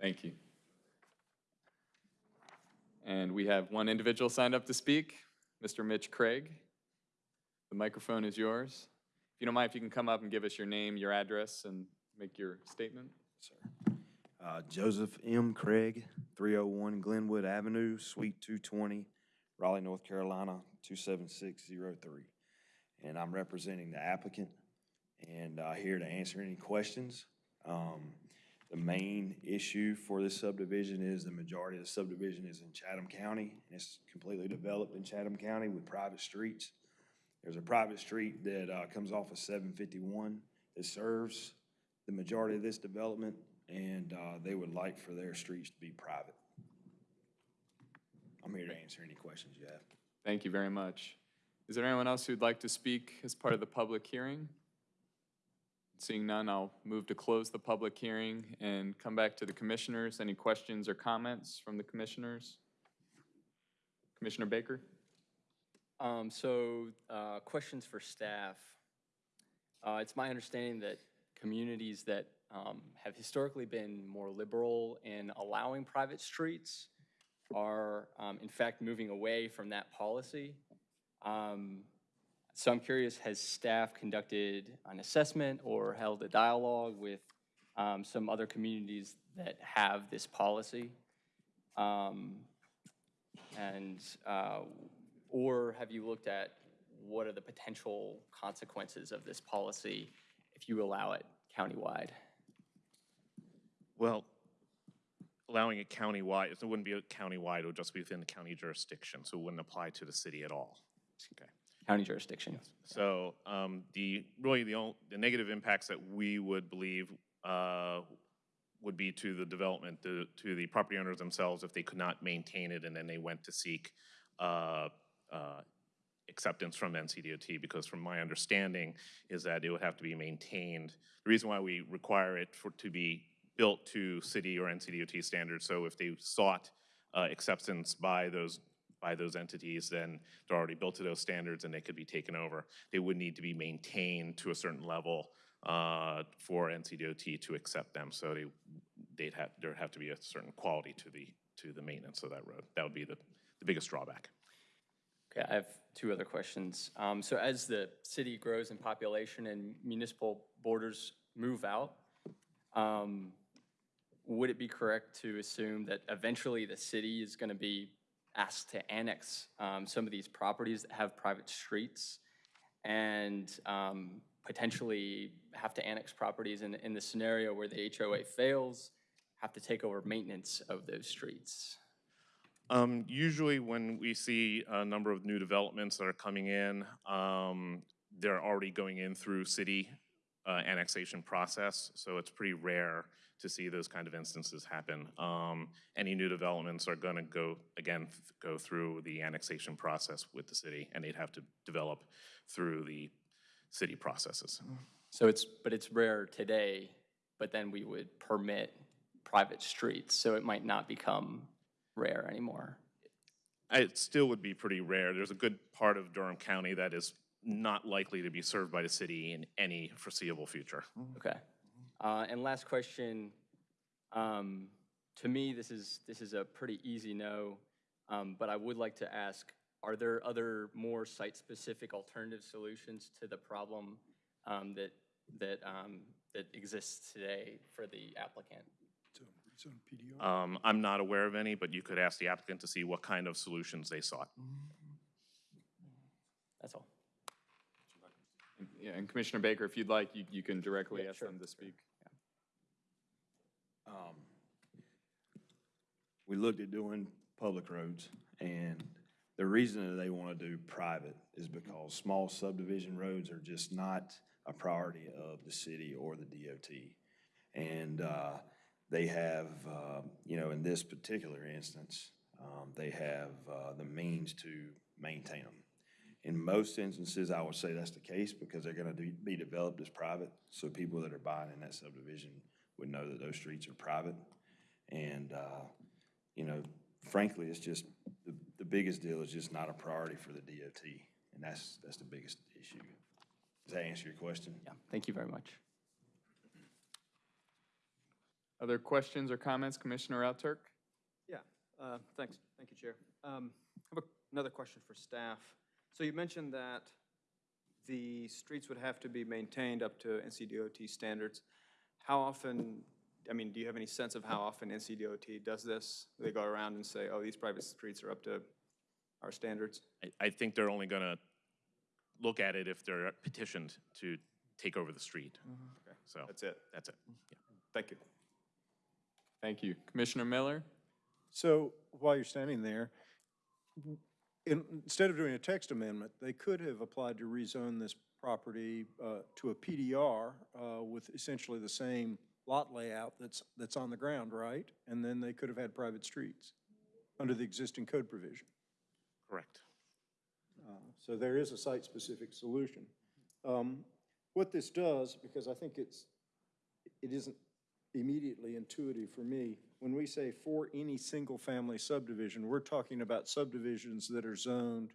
Thank you. And we have one individual signed up to speak, Mr. Mitch Craig. The microphone is yours. If you don't mind, if you can come up and give us your name, your address, and make your statement. Uh, Joseph M. Craig, 301 Glenwood Avenue, Suite 220, Raleigh, North Carolina, 27603. And I'm representing the applicant and uh, here to answer any questions. Um, The main issue for this subdivision is the majority of the subdivision is in Chatham County. and It's completely developed in Chatham County with private streets. There's a private street that uh, comes off of 751 that serves the majority of this development, and uh, they would like for their streets to be private. I'm here to answer any questions you have. Thank you very much. Is there anyone else who'd like to speak as part of the public hearing? Seeing none, I'll move to close the public hearing and come back to the commissioners. Any questions or comments from the commissioners? Commissioner Baker? Um, so, uh, questions for staff. Uh, it's my understanding that communities that, um, have historically been more liberal in allowing private streets are, um, in fact, moving away from that policy. Um, so I'm curious, has staff conducted an assessment or held a dialogue with, um, some other communities that have this policy? Um, and, uh, or have you looked at what are the potential consequences of this policy if you allow it countywide? Well, allowing it countywide, it wouldn't be a countywide, it would just be within the county jurisdiction, so it wouldn't apply to the city at all. Okay. County jurisdiction? So um, the, really, the only, the negative impacts that we would believe uh, would be to the development, to, to the property owners themselves if they could not maintain it and then they went to seek uh, uh, acceptance from NCDOT, because from my understanding is that it would have to be maintained. The reason why we require it for, to be built to city or NCDOT standards, so if they sought uh, acceptance by those by those entities, then they're already built to those standards and they could be taken over. They would need to be maintained to a certain level uh, for NCDOT to accept them. So they, they'd have, there'd have to be a certain quality to the, to the maintenance of that road. That would be the, the biggest drawback. Okay, I have two other questions. Um, so as the city grows in population and municipal borders move out, um, would it be correct to assume that eventually the city is going to be asked to annex um, some of these properties that have private streets and um, potentially have to annex properties in, in the scenario where the HOA fails, have to take over maintenance of those streets? Um, usually when we see a number of new developments that are coming in, um, they're already going in through city uh, annexation process, so it's pretty rare to see those kind of instances happen. Um, any new developments are going to go, again, go through the annexation process with the city, and they'd have to develop through the city processes. So it's, but it's rare today but then we would permit private streets, so it might not become rare anymore. It still would be pretty rare. There's a good part of Durham County that is not likely to be served by the city in any foreseeable future. Okay. Uh, And last question, um, to me, this is, this is a pretty easy no, um, but I would like to ask, are there other more site-specific alternative solutions to the problem um, that, that, um, that exists today for the applicant? Um, I'm not aware of any, but you could ask the applicant to see what kind of solutions they sought. That's all. Yeah, and Commissioner Baker, if you'd like, you, you can directly ask them to speak. Um, We looked at doing public roads, and the reason that they want to do private is because small subdivision roads are just not a priority of the city or the DOT. And uh, they have, uh, you know, in this particular instance, um, they have uh, the means to maintain them. In most instances, I would say that's the case because they're gonna do- be developed as private. So people that are buying in that subdivision would know that those streets are private. And, uh, you know, frankly, it's just, the, the biggest deal is just not a priority for the DOT. And that's, that's the biggest issue. Does that answer your question? Yeah, thank you very much. Other questions or comments, Commissioner Alturk? Yeah, uh, thanks, thank you, Chair. Um, I have a- another question for staff. So you mentioned that the streets would have to be maintained up to NCDOT standards. How often, I mean, do you have any sense of how often NCDOT does this? They go around and say, oh, these private streets are up to our standards? I, I think they're only gonna look at it if they're petitioned to take over the street. Okay, So that's it. that's it. Yeah. Thank you. Thank you. Commissioner Miller? So while you're standing there, in- instead of doing a text amendment, they could have applied to rezone this property uh, to a PDR uh, with essentially the same lot layout that's, that's on the ground, right? And then they could have had private streets under the existing code provision. Correct. Uh, So there is a site-specific solution. Um, What this does, because I think it's, it isn't immediately intuitive for me, when we say for any single-family subdivision, we're talking about subdivisions that are zoned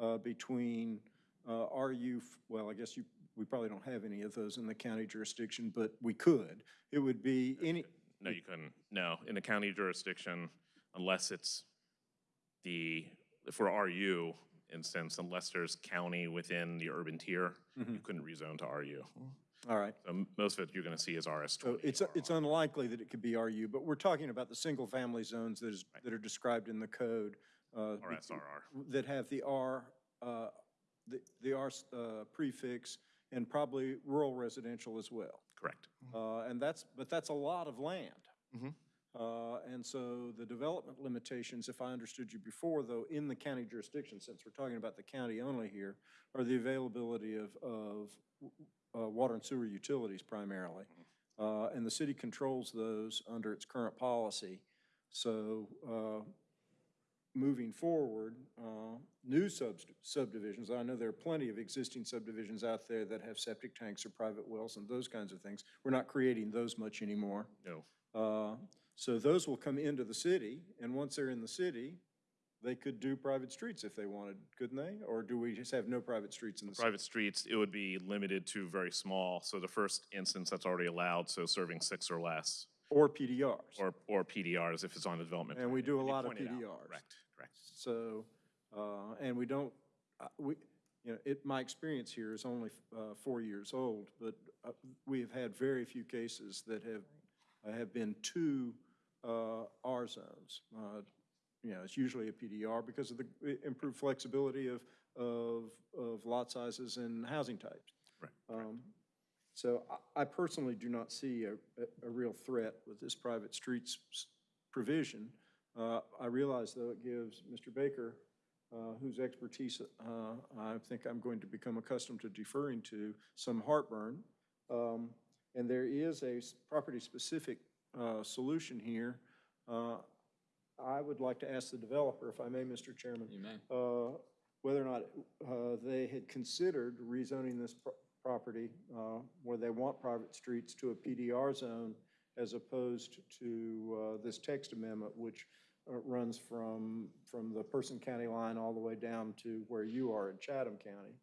uh, between uh, RU, well, I guess you, we probably don't have any of those in the county jurisdiction, but we could. It would be any, No, you couldn't. No, in the county jurisdiction, unless it's the, for RU instance, unless there's county within the urban tier, you couldn't rezone to RU. All right. So most of it you're gonna see is RS So it's, it's unlikely that it could be RU, but we're talking about the single-family zones that is, that are described in the code. uh, RSRR. That have the R, uh, the, the R uh, prefix, and probably rural residential as well. Correct. Uh, And that's, but that's a lot of land. Mhm. Uh, And so the development limitations, if I understood you before, though, in the county jurisdiction, since we're talking about the county only here, are the availability of, of uh, water and sewer utilities primarily. Uh, And the city controls those under its current policy. So uh, moving forward, uh, new subs- subdivisions, I know there are plenty of existing subdivisions out there that have septic tanks or private wells and those kinds of things. We're not creating those much anymore. No. Uh, So those will come into the city, and once they're in the city, they could do private streets if they wanted, couldn't they? Or do we just have no private streets in the city? Private streets, it would be limited to very small. So the first instance that's already allowed, so serving six or less. Or PDRs. Or, or PDRs if it's on a development. And we do a You lot of pointed out. PDRs. Correct, correct. So, uh, and we don't, uh, we, you know, it, my experience here is only uh, four years old, but uh, we have had very few cases that have, uh, have been two uh, R zones. Uh, You know, it's usually a PDR because of the improved flexibility of, of, of lot sizes and housing types. Right. Um, So I- I personally do not see a, a- a real threat with this private streets provision. Uh, I realize, though, it gives Mr. Baker, uh, whose expertise uh, I think I'm going to become accustomed to deferring to, some heartburn. Um, And there is a property-specific uh, solution here. I would like to ask the developer, if I may, Mr. Chairman. You may. uh, Whether or not uh, they had considered rezoning this pro- property uh, where they want private streets to a PDR zone as opposed to uh, this text amendment, which uh, runs from, from the Person County line all the way down to where you are in Chatham County.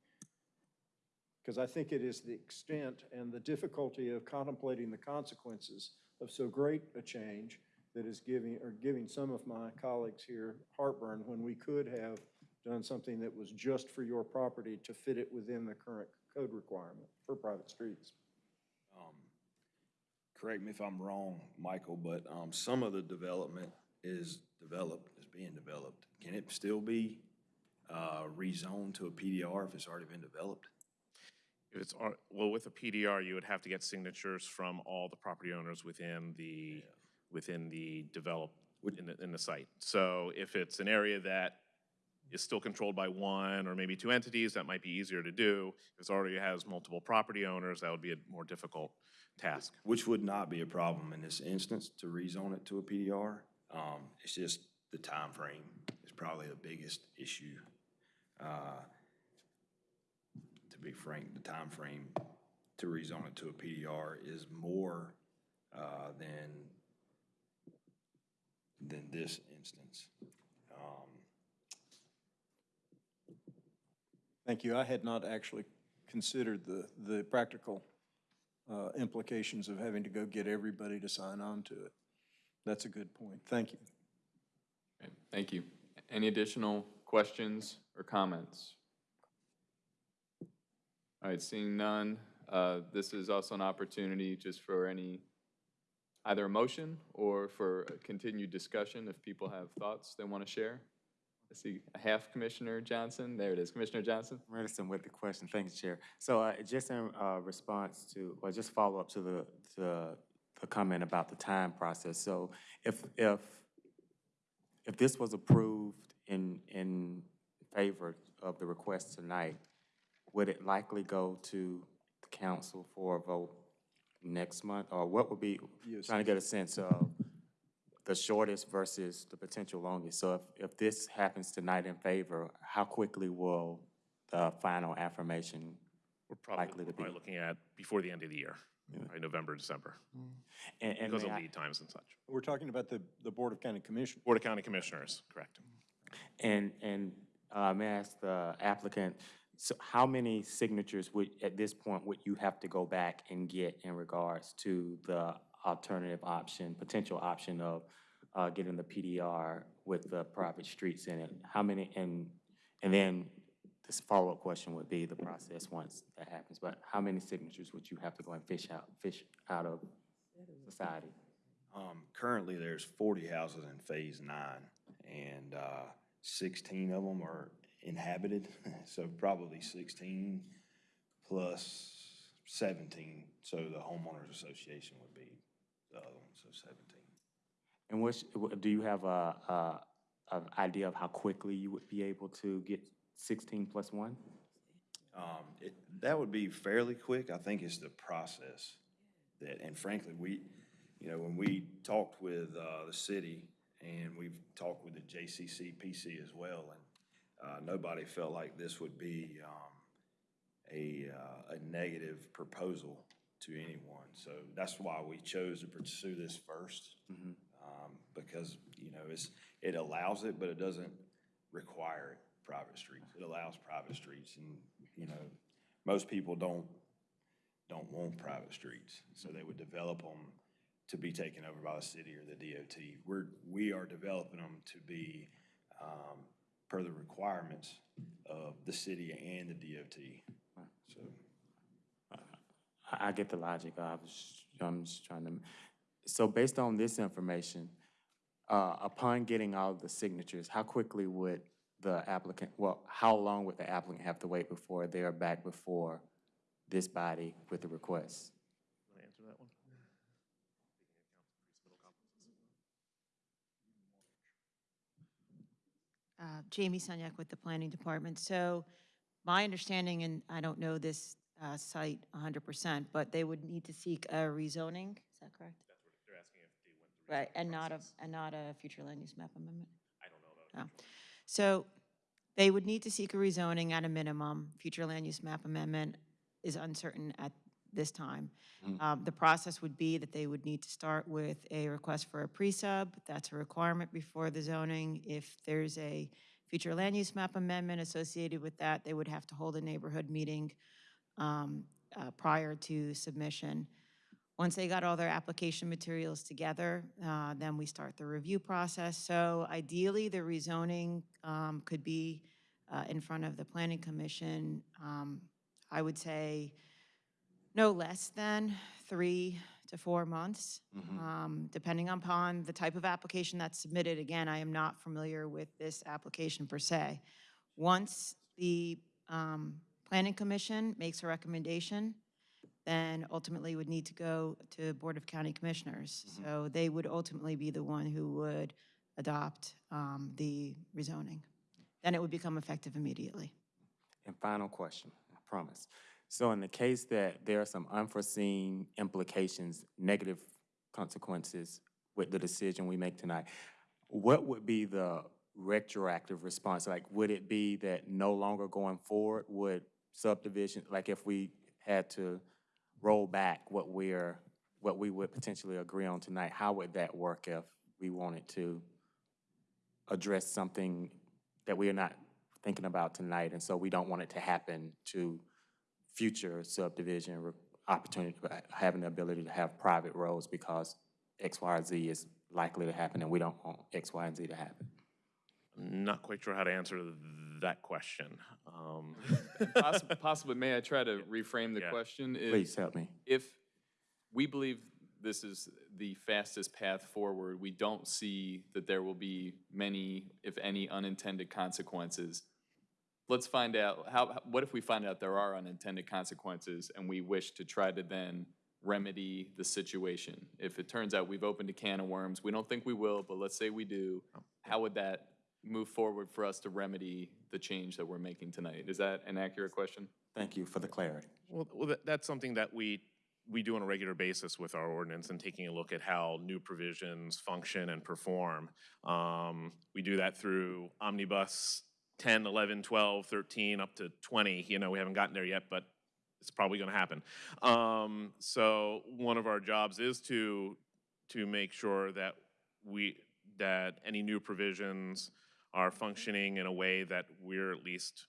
Because I think it is the extent and the difficulty of contemplating the consequences of so great a change that is giving, or giving some of my colleagues here heartburn when we could have done something that was just for your property to fit it within the current code requirement for private streets. Um, Correct me if I'm wrong, Michael, but um, some of the development is developed, is being developed. Can it still be uh, rezoned to a PDR if it's already been developed? If it's, well, with a PDR, you would have to get signatures from all the property owners within the, within the develop, in the, in the site. So if it's an area that is still controlled by one or maybe two entities, that might be easier to do. If it already has multiple property owners, that would be a more difficult task. Which would not be a problem in this instance to rezone it to a PDR. Um, It's just the time frame is probably the biggest issue. Uh, To be frank, the time frame to rezone it to a PDR is more uh, than, than this instance. Um, Thank you. I had not actually considered the, the practical uh, implications of having to go get everybody to sign on to it. That's a good point. Thank you. Okay, Thank you. Any additional questions or comments? All right, seeing none, uh, this is also an opportunity just for any, either a motion or for continued discussion if people have thoughts they want to share. I see a half Commissioner Johnson. There it is, Commissioner Johnson. Reticent with the question, Thanks, Chair. So uh, just in uh, response to, or just follow up to the, the comment about the time process. So if, if, if this was approved in, in favor of the request tonight, would it likely go to the council for a vote next month? Or what would be, Yes. trying to get a sense of the shortest versus the potential longest. So if, if this happens tonight in favor, how quickly will the final affirmation We're probably, likely we're to be? looking at before the end of the year, right, November, December, And, and because may of I- lead times and such. We're talking about the, the Board of County Commissioners. Board of County Commissioners, correct. And, and uh, may I ask the applicant, so how many signatures would, at this point, would you have to go back and get in regards to the alternative option, potential option of uh, getting the PDR with the private streets in it? How many, and, and then this follow-up question would be the process once that happens, but how many signatures would you have to go and fish out, fish out of society? Um, Currently, there's 40 houses in Phase 9, and uh, 16 of them are inhabited, so probably 16 plus 17, so the homeowners association would be the other one, so 17. And which, wh- do you have a, a, an idea of how quickly you would be able to get sixteen plus one? Um, it, that would be fairly quick. I think it's the process that, and frankly, we, you know, when we talked with, uh, the city and we've talked with the JCC PC as well, and, uh, nobody felt like this would be, um, a, uh, a negative proposal to anyone. So that's why we chose to pursue this first. Um, because, you know, it's, it allows it, but it doesn't require it, private streets. It allows private streets and, you know, most people don't, don't want private streets. So they would develop them to be taken over by the city or the DOT. We're, we are developing them to be, um, per the requirements of the city and the DOT. So. I, get the logic, I was, I'm just trying to, so based on this information, uh, upon getting all the signatures, how quickly would the applicant, well, how long would the applicant have to wait before they are back before this body with the request? Want to answer that one? Uh, Jamie Sunyak with the Planning Department. So my understanding, and I don't know this uh, site 100%, but they would need to seek a rezoning, is that correct? That's what they're asking if they went through. Right, and not a, and not a future land use map amendment? I don't know about Oh. So they would need to seek a rezoning at a minimum, future land use map amendment. is uncertain at this time. Mm. Um, The process would be that they would need to start with a request for a pre-sub. That's a requirement before the zoning. If there's a future land use map amendment associated with that, they would have to hold a neighborhood meeting um, uh, prior to submission. Once they got all their application materials together, uh, then we start the review process. So ideally, the rezoning um, could be uh, in front of the planning commission, um, I would say no less than three to four months, um, depending upon the type of application that's submitted. Again, I am not familiar with this application per se. Once the um, planning commission makes a recommendation, then ultimately would need to go to Board of County Commissioners. So they would ultimately be the one who would adopt um, the rezoning. Then it would become effective immediately. And final question, I promise. So in the case that there are some unforeseen implications, negative consequences with the decision we make tonight, what would be the retroactive response? Like, would it be that no longer going forward would subdivision, like if we had to roll back what we're, what we would potentially agree on tonight, how would that work if we wanted to address something that we are not thinking about tonight, and so we don't want it to happen to future subdivision re- opportunity, uh, having the ability to have private roads because X, Y, or Z is likely to happen, and we don't want X, Y, and Z to happen. I'm Not quite sure how to answer that question. Um, Possibly, possibly, may I try to reframe the Yeah. question? If- Please help me. If we believe this is the fastest path forward, we don't see that there will be many, if any, unintended consequences. Let's find out, how, what if we find out there are unintended consequences and we wish to try to then remedy the situation? If it turns out we've opened a can of worms, we don't think we will, but let's say we do, how would that move forward for us to remedy the change that we're making tonight? Is that an accurate question? Thank you for the clarity. Well, well, that's something that we, we do on a regular basis with our ordinance and taking a look at how new provisions function and perform. Um, We do that through omnibus 10, 11, 12, 13, up to 20. You know, we haven't gotten there yet, but it's probably going to happen. Um, So one of our jobs is to, to make sure that we, that any new provisions are functioning in a way that we're at least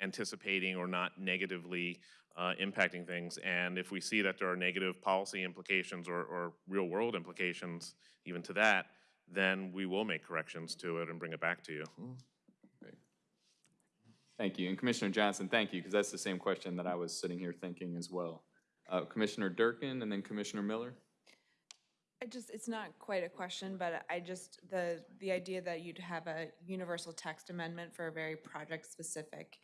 anticipating or not negatively uh, impacting things. And if we see that there are negative policy implications or, or real-world implications even to that, then we will make corrections to it and bring it back to you. Thank you. And Commissioner Johnson, thank you, because that's the same question that I was sitting here thinking as well. Uh, Commissioner Durkin and then Commissioner Miller? I just, it's not quite a question, but I just, the, the idea that you'd have a universal text amendment for a very project-specific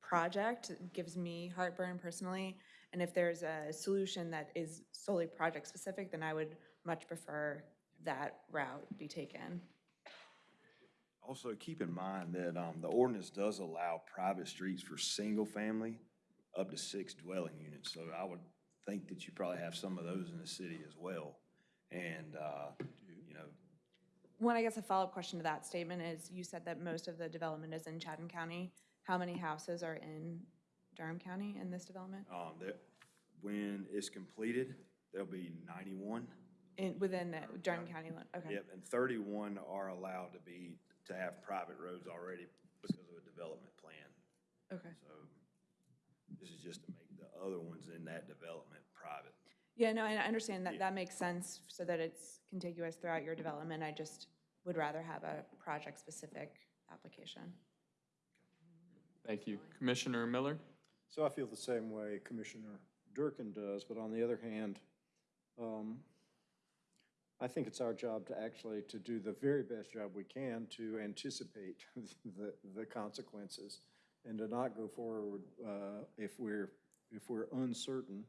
project gives me heartburn personally. And if there's a solution that is solely project-specific, then I would much prefer that route be taken. Also, keep in mind that, um, the ordinance does allow private streets for single-family up to six dwelling units. So I would think that you probably have some of those in the city as well. And, uh, you know, One, I guess a follow-up question to that statement is, you said that most of the development is in Chatham County. How many houses are in Durham County in this development? um, that, when it's completed, there'll be ninety-one. In, within the Durham County, okay. Yep, and thirty-one are allowed to be, to have private roads already because of a development plan. Okay. So this is just to make the other ones in that development private. Yeah, no, and I understand that, that makes sense so that it's contiguous throughout your development. I just would rather have a project-specific application. Thank you. Commissioner Miller? So I feel the same way Commissioner Durkin does, but on the other hand, um, I think it's our job to actually, to do the very best job we can to anticipate the, the consequences and to not go forward uh, if we're, if we're uncertain.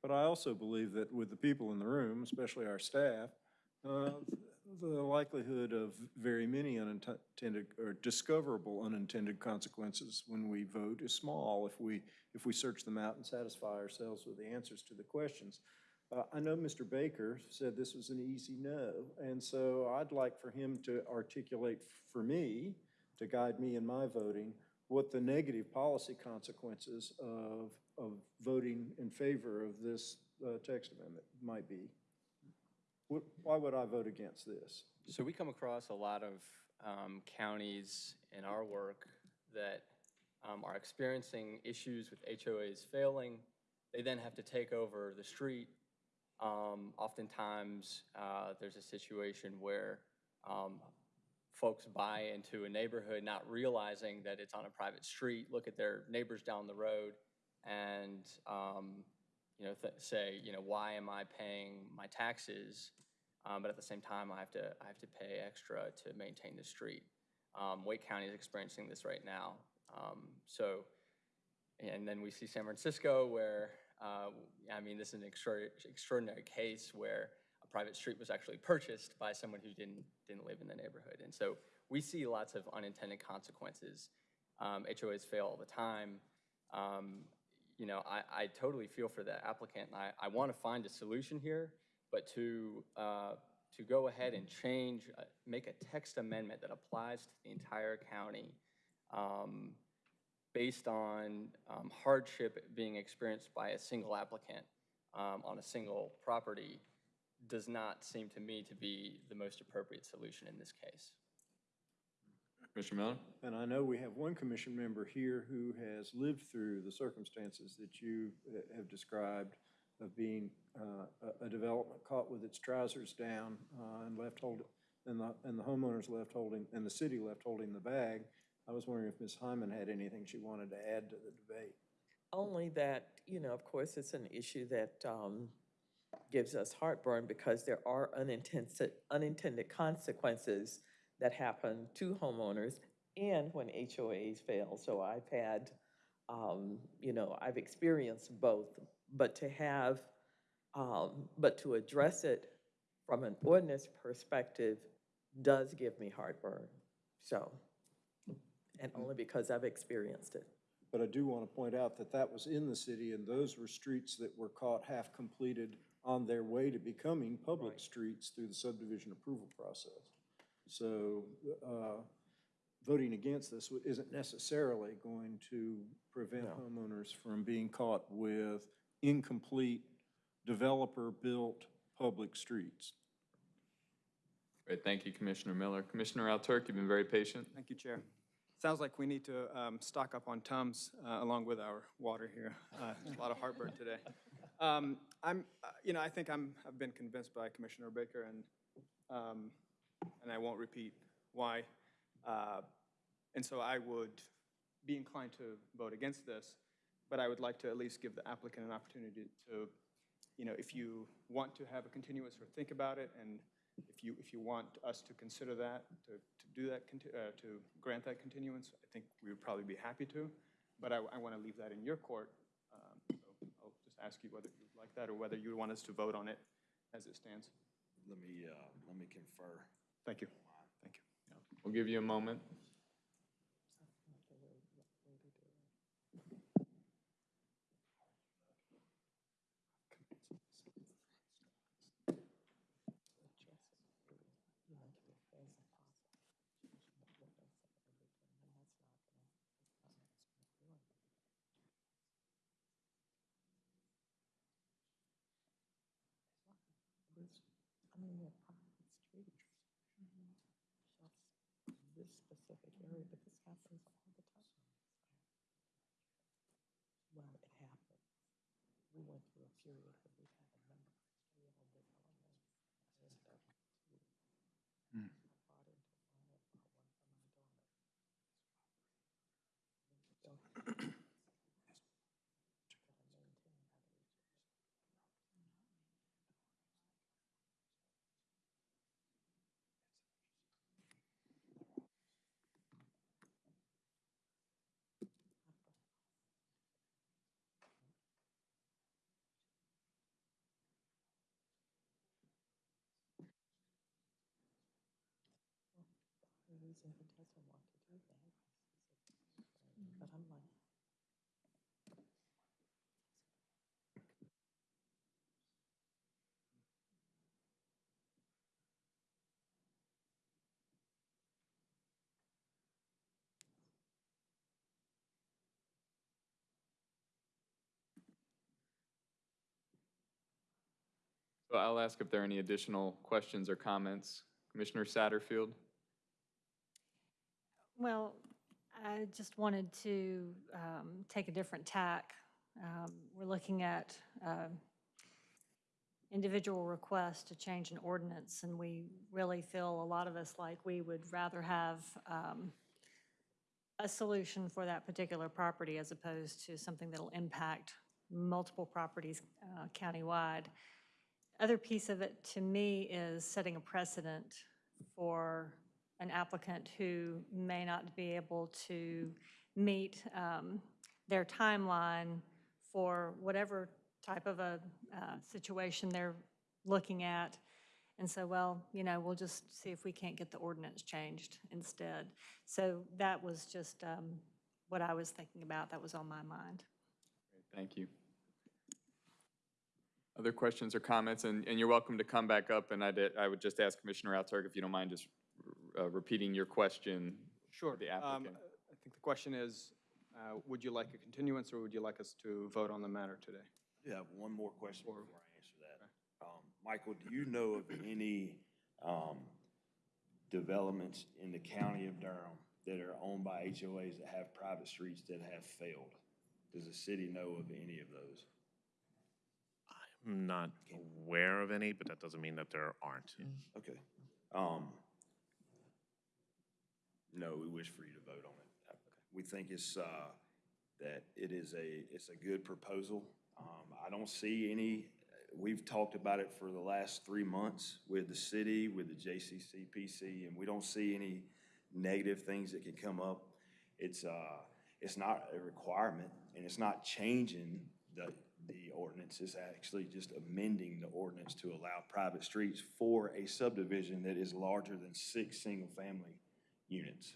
But I also believe that with the people in the room, especially our staff, uh, the likelihood of very many unintended or discoverable unintended consequences when we vote is small if we, if we search them out and satisfy ourselves with the answers to the questions. I know Mr. Baker said this was an easy no, and so I'd like for him to articulate for me, to guide me in my voting, what the negative policy consequences of, of voting in favor of this uh, text amendment might be. What, why would I vote against this? So we come across a lot of um, counties in our work that um, are experiencing issues with HOAs failing. They then have to take over the street. Um, Oftentimes, uh, there's a situation where um, folks buy into a neighborhood not realizing that it's on a private street, look at their neighbors down the road and, um, you know, say, you know, why am I paying my taxes? Um, but at the same time, I have to, I have to pay extra to maintain the street. Um, Wake County is experiencing this right now. Um, so, and then we see San Francisco where, I mean, this is an extra- extraordinary case where a private street was actually purchased by someone who didn't, didn't live in the neighborhood. And so we see lots of unintended consequences. Um, HOAs fail all the time. Um, you know, I, I totally feel for the applicant. and I, I want to find a solution here, but to, uh, to go ahead and change, uh, make a text amendment that applies to the entire county um, based on um, hardship being experienced by a single applicant um, on a single property does not seem to me to be the most appropriate solution in this case. Commissioner Miller? And I know we have one commission member here who has lived through the circumstances that you uh, have described of being uh, a- a development caught with its trousers down uh, and left holding, and the, and the homeowners left holding, and the city left holding the bag. I was wondering if Ms. Hyman had anything she wanted to add to the debate. Only that, you know, of course, it's an issue that um, gives us heartburn because there are unintended, unintended consequences that happen to homeowners and when HOAs fail. So I've had, um, you know, I've experienced both, but to have, um, but to address it from an ordinance perspective does give me heartburn. So, and only because I've experienced it. But I do want to point out that that was in the city, and those were streets that were caught half-completed on their way to becoming public streets through the subdivision approval process. So uh, voting against this isn't necessarily going to prevent homeowners from being caught with incomplete developer-built public streets. Great, thank you, Commissioner Miller. Commissioner Alturk, you've been very patient. Thank you, Chair. Sounds like we need to um, stock up on Tums uh, along with our water here. Uh, A lot of heartburn today. Um, I'm, uh, you know, I think I'm, I've been convinced by Commissioner Baker, and, um, and I won't repeat why. Uh, And so I would be inclined to vote against this, but I would like to at least give the applicant an opportunity to, you know, if you want to have a continuous or think about it, and if you, if you want us to consider that, to, to do that, uh, to grant that continuance, I think we would probably be happy to, but I, I want to leave that in your court. Um, So I'll just ask you whether you'd like that, or whether you want us to vote on it as it stands. Let me, uh, let me confer. Thank you. Thank you. We'll give you a moment. I mean, they're private streets. Just this specific area, but this happens all the time. Well, it happened. We went through a period reason he doesn't want to do that. But I'm like, So I'll ask if there are any additional questions or comments. Commissioner Satterfield? Well, I just wanted to um, take a different tack. Um, We're looking at um, individual requests to change an ordinance, and we really feel, a lot of us, like we would rather have um, a solution for that particular property as opposed to something that'll impact multiple properties uh, countywide. Other piece of it, to me, is setting a precedent for an applicant who may not be able to meet um, their timeline for whatever type of a uh, situation they're looking at. And so, well, you know, we'll just see if we can't get the ordinance changed instead. So that was just um, what I was thinking about, that was on my mind. Thank you. Other questions or comments? And, and you're welcome to come back up, and I did, I would just ask Commissioner Alturk if you don't mind just uh, repeating your question. Sure. The Um, applicant. I think the question is, uh, would you like a continuance or would you like us to vote on the matter today? I have one more question before I answer that. Um, Michael, do you know of any, um, developments in the county of Durham that are owned by HOAs that have private streets that have failed? Does the city know of any of those? I'm not aware of any, but that doesn't mean that there aren't. Okay. Um, no, we wish for you to vote on it. We think it's, uh, that it is a, it's a good proposal. Um, I don't see any, we've talked about it for the last three months with the city, with the JCCPC, and we don't see any negative things that can come up. It's, uh, it's not a requirement, and it's not changing the, the ordinance. It's actually just amending the ordinance to allow private streets for a subdivision that is larger than six single-family units.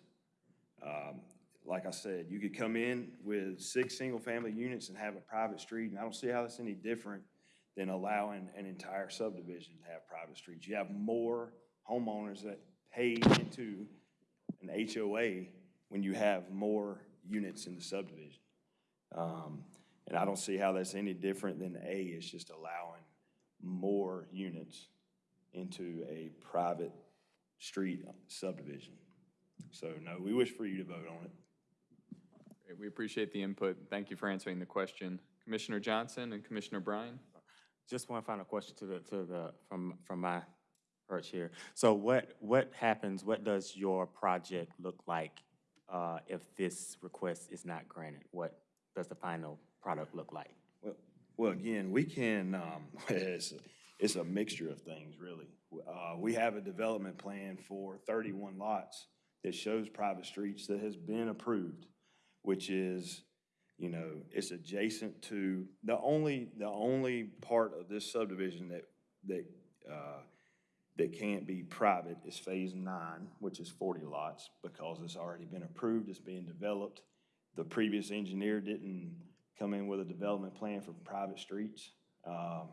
Um, Like I said, you could come in with six single-family units and have a private street, and I don't see how that's any different than allowing an entire subdivision to have private streets. You have more homeowners that pay into an HOA when you have more units in the subdivision. Um, And I don't see how that's any different than A, it's just allowing more units into a private street subdivision. So no, we wish for you to vote on it. Great, We appreciate the input. Thank you for answering the question. Commissioner Johnson and Commissioner Bryan? Just one final question to the, to the, from, from my perch here. So what, what happens, what does your project look like uh, if this request is not granted? What does the final product look like? Well, well, again, we can, um, it's, it's a mixture of things, really. Uh, we have a development plan for thirty-one lots that shows private streets that has been approved, which is, you know, it's adjacent to, the only, the only part of this subdivision that, that, uh, that can't be private is Phase Nine, which is forty lots, because it's already been approved, it's being developed. The previous engineer didn't come in with a development plan for private streets. Um,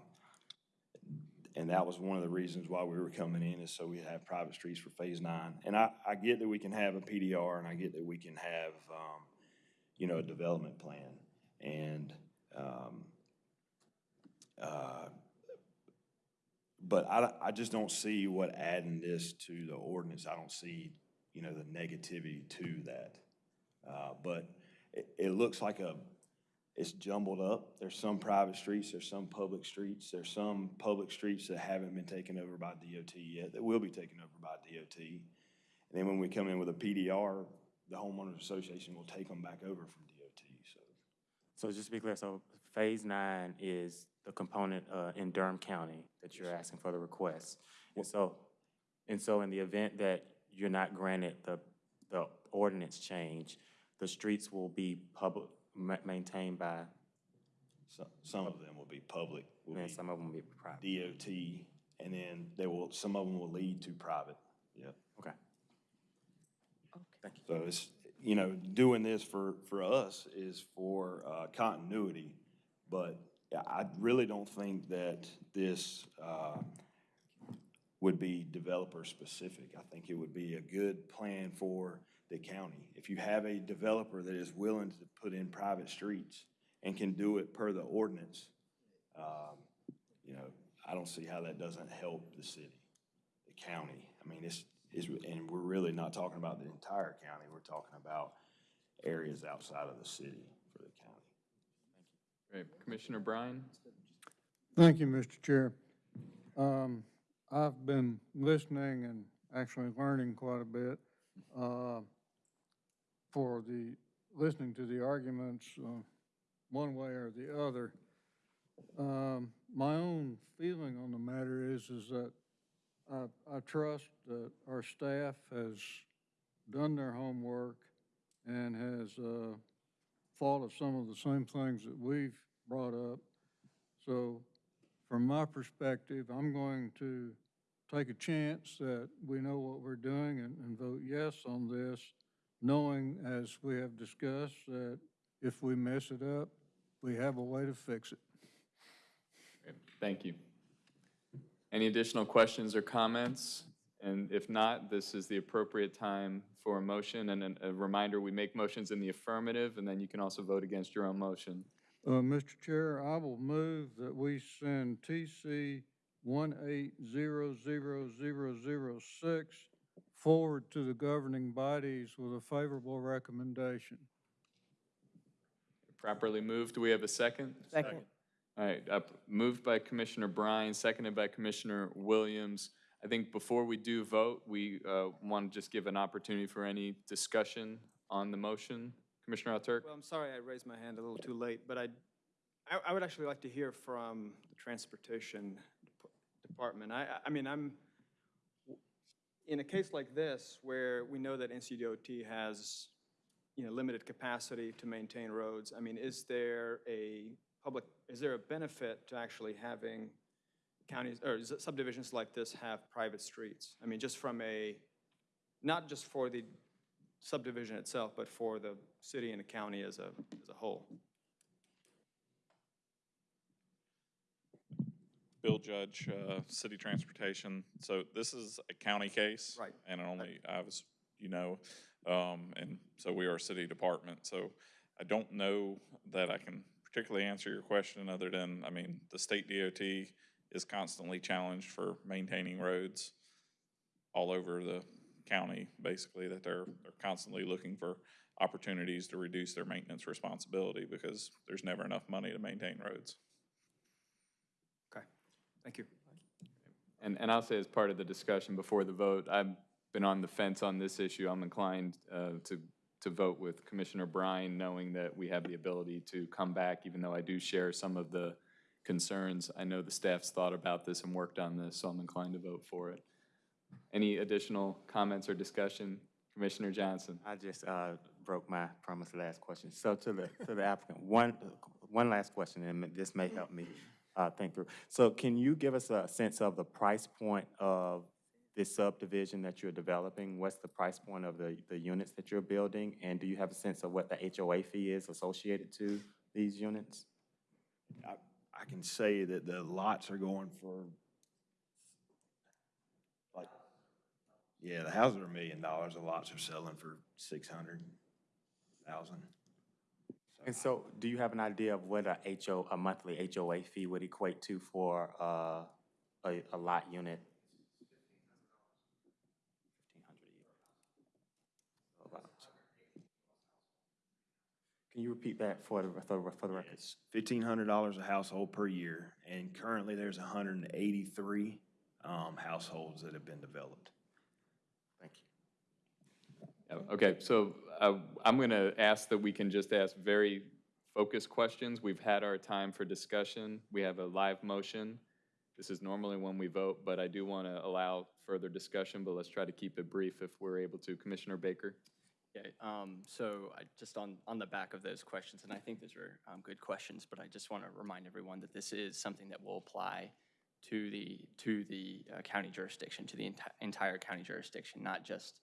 And that was one of the reasons why we were coming in, is so we have private streets for Phase Nine. And I, I get that we can have a PDR, and I get that we can have, um, you know, a development plan. And, um, uh, but I, I just don't see what adding this to the ordinance, I don't see, you know, the negativity to that. Uh, But it, it looks like a, it's jumbled up. There's some private streets, there's some public streets, there's some public streets that haven't been taken over by DOT yet, that will be taken over by DOT. And then when we come in with a PDR, the homeowners association will take them back over from DOT, so. So just to be clear, so Phase Nine is the component uh, in Durham County that you're asking for the request. And so, and so in the event that you're not granted the, the ordinance change, the streets will be public, ma- maintained by, Some, some of them will be public, will and be some of them will be private. DOT, and then they will, some of them will lead to private, yep. Okay. Okay. Thank you. So it's, you know, doing this for, for us is for uh, continuity, but I really don't think that this uh, would be developer-specific. I think it would be a good plan for the county. If you have a developer that is willing to put in private streets and can do it per the ordinance, um, you know, I don't see how that doesn't help the city, the county. I mean, it's, it's, and we're really not talking about the entire county, we're talking about areas outside of the city for the county. Great. Commissioner Bryan? Thank you, Mr. Chair. Um, I've been listening and actually learning quite a bit, uh, for the, listening to the arguments, uh, one way or the other. Um, my own feeling on the matter is, is that I, I trust that our staff has done their homework and has, uh, thought of some of the same things that we've brought up. So from my perspective, I'm going to take a chance that we know what we're doing and, and vote yes on this, knowing, as we have discussed, that if we mess it up, we have a way to fix it. Great. Thank you. Any additional questions or comments? And if not, this is the appropriate time for a motion. And a reminder, we make motions in the affirmative, and then you can also vote against your own motion. Uh, Mr. Chair, I will move that we send TC one eight zero zero zero zero six forward to the governing bodies with a favorable recommendation. Properly moved. Do we have a second? Second. All right, up, moved by Commissioner Bryan, seconded by Commissioner Williams. I think before we do vote, we uh, want to just give an opportunity for any discussion on the motion. Commissioner Alturk? Well, I'm sorry I raised my hand a little too late, but I, I- I would actually like to hear from the Transportation Dep- Department. I, I- I mean, I'm, in a case like this, where we know that NCDOT has, you know, limited capacity to maintain roads, I mean, is there a public, is there a benefit to actually having counties, or subdivisions like this have private streets? I mean, just from a, not just for the subdivision itself, but for the city and the county as a, as a whole. Bill Judge, uh, City Transportation. So this is a county case. Right. And only, I was, you know, um, and so we are a city department. So I don't know that I can particularly answer your question other than, I mean, the state DOT is constantly challenged for maintaining roads all over the county, basically, that they're, they're constantly looking for opportunities to reduce their maintenance responsibility because there's never enough money to maintain roads. Okay, thank you. And, and I'll say as part of the discussion before the vote, I've been on the fence on this issue. I'm inclined uh, to, to vote with Commissioner Bryan, knowing that we have the ability to come back, even though I do share some of the concerns. I know the staff's thought about this and worked on this, so I'm inclined to vote for it. Any additional comments or discussion? Commissioner Johnson? I just uh, broke my promise last question. So to the, to the applicant, one, one last question, and this may help me uh, think through. So can you give us a sense of the price point of this subdivision that you're developing? What's the price point of the, the units that you're building? And do you have a sense of what the HOA fee is associated to these units? I, I can say that the lots are going for, like, yeah, the houses are a million dollars, the lots are selling for six hundred thousand. And so do you have an idea of what a HO, a monthly HOA fee would equate to for uh, a, a lot unit? Can you repeat that for the, for the, for the record? It's fifteen hundred dollars a household per year, and currently there's hundred and eighty-three, um, households that have been developed. Thank you. Yeah, Okay, so uh, I'm going to ask that we can just ask very focused questions. We've had our time for discussion. We have a live motion. This is normally when we vote, but I do want to allow further discussion, but let's try to keep it brief if we're able to. Commissioner Baker? Okay, um, so I, just on, on the back of those questions, and I think those are, um, good questions, but I just want to remind everyone that this is something that will apply to the, to the uh, county jurisdiction, to the enti- entire county jurisdiction, not just,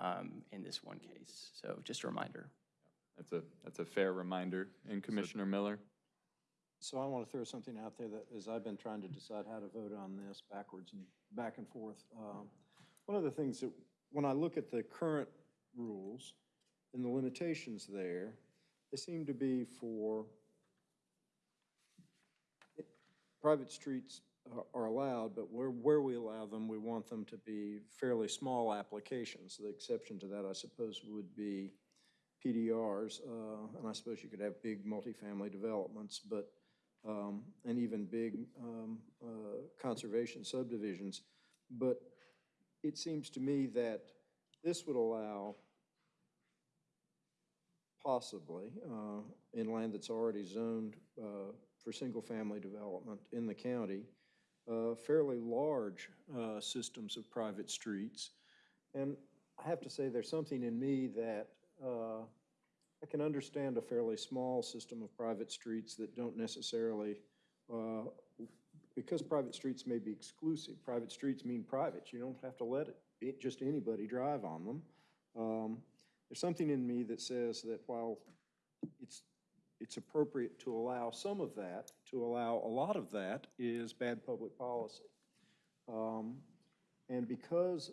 um, in this one case. So just a reminder. That's a, that's a fair reminder. And Commissioner Miller? So I want to throw something out there that, as I've been trying to decide how to vote on this backwards and back and forth. um, One of the things that, when I look at the current rules and the limitations there, they seem to be for private streets are- allowed, but where, where we allow them, we want them to be fairly small applications. The exception to that, I suppose, would be PDRs, uh, and I suppose you could have big multifamily developments, but, um, and even big um, uh, conservation subdivisions. But it seems to me that this would allow possibly, uh, in land that's already zoned uh, for single-family development in the county, uh, fairly large uh, systems of private streets. And I have to say, there's something in me that uh, I can understand a fairly small system of private streets that don't necessarily, uh, because private streets may be exclusive, private streets mean private. You don't have to let it, it- just anybody drive on them. Um, There's something in me that says that while it's, it's appropriate to allow some of that, to allow a lot of that is bad public policy. Um, And because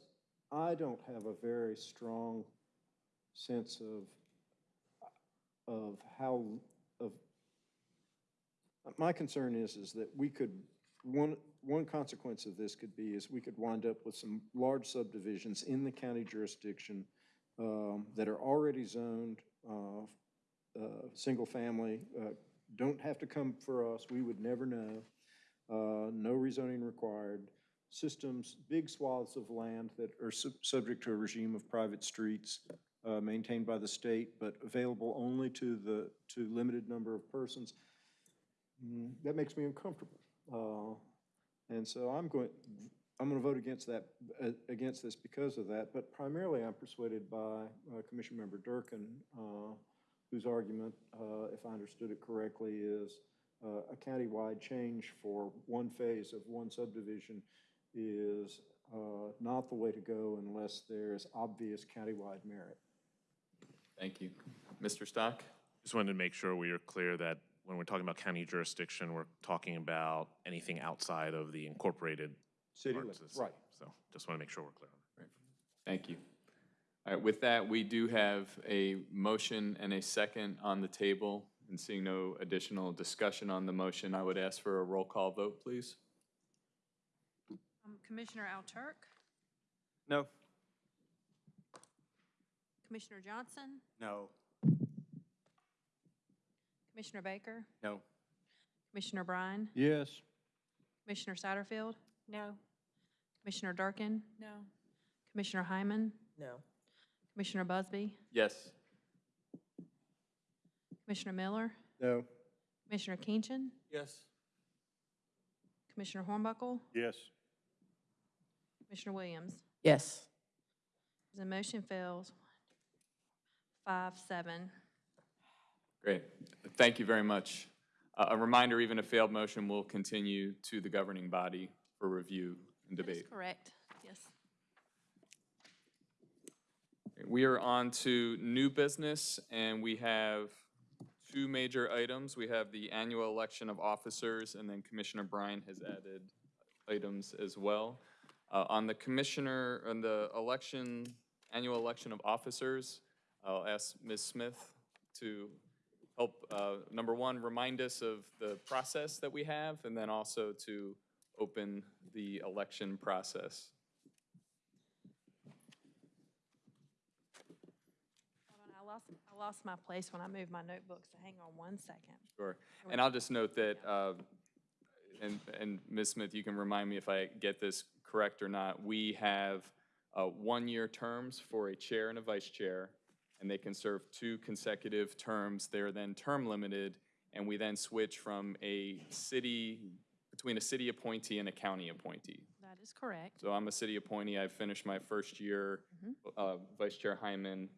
I don't have a very strong sense of, of how, of, my concern is, is that we could, one, one consequence of this could be is we could wind up with some large subdivisions in the county jurisdiction um, that are already zoned, uh, uh, single family, uh, don't have to come for us, we would never know. Uh, no rezoning required. Systems, big swaths of land that are sub- subject to a regime of private streets uh, maintained by the state, but available only to the, to limited number of persons. Mm, That makes me uncomfortable. Uh, And so I'm going, I'm going to vote against that, uh, against this because of that, but primarily I'm persuaded by uh, Commission Member Durkin, uh, whose argument, uh, if I understood it correctly, is uh, a countywide change for one phase of one subdivision is uh, not the way to go unless there's obvious countywide merit. Thank you. Mr. Stock? Just wanted to make sure we are clear that when we're talking about county jurisdiction, we're talking about anything outside of the incorporated City parts limits, of the city. right. So just want to make sure we're clear on that. Right. Thank you. All right, with that, we do have a motion and a second on the table. And seeing no additional discussion on the motion, I would ask for a roll call vote, please. Um, Commissioner Alturk, No. Commissioner Johnson, No. Commissioner Baker, No. Commissioner Bryan, Yes. Commissioner Satterfield, No. Commissioner Durkin, No. Commissioner Hyman, No. Commissioner Busby, Yes. Commissioner Miller, No. Commissioner Keenchin, Yes. Commissioner Hornbuckle, Yes. Commissioner Williams. Yes. The motion fails. Five, seven. Great. Thank you very much. Uh, A reminder, even a failed motion will continue to the governing body for review and That is debate. correct, yes. We are on to new business, and we have two major items. We have the annual election of officers, and then Commissioner Bryan has added items as well. Uh, On the commissioner, on the election, annual election of officers, I'll ask Ms. Smith to help, uh, number one, remind us of the process that we have, and then also to open the election process. Hold on, I lost, I lost my place when I moved my notebooks, so hang on one second. Sure. And I'll just note that, uh, and, and Ms. Smith, you can remind me if I get this correct or not, we have uh, one-year terms for a chair and a vice chair, and they can serve two consecutive terms. They're then term limited, and we then switch from a city, between a city appointee and a county appointee. That is correct. So I'm a city appointee, I've finished my first year. Uh, Vice Chair Hyman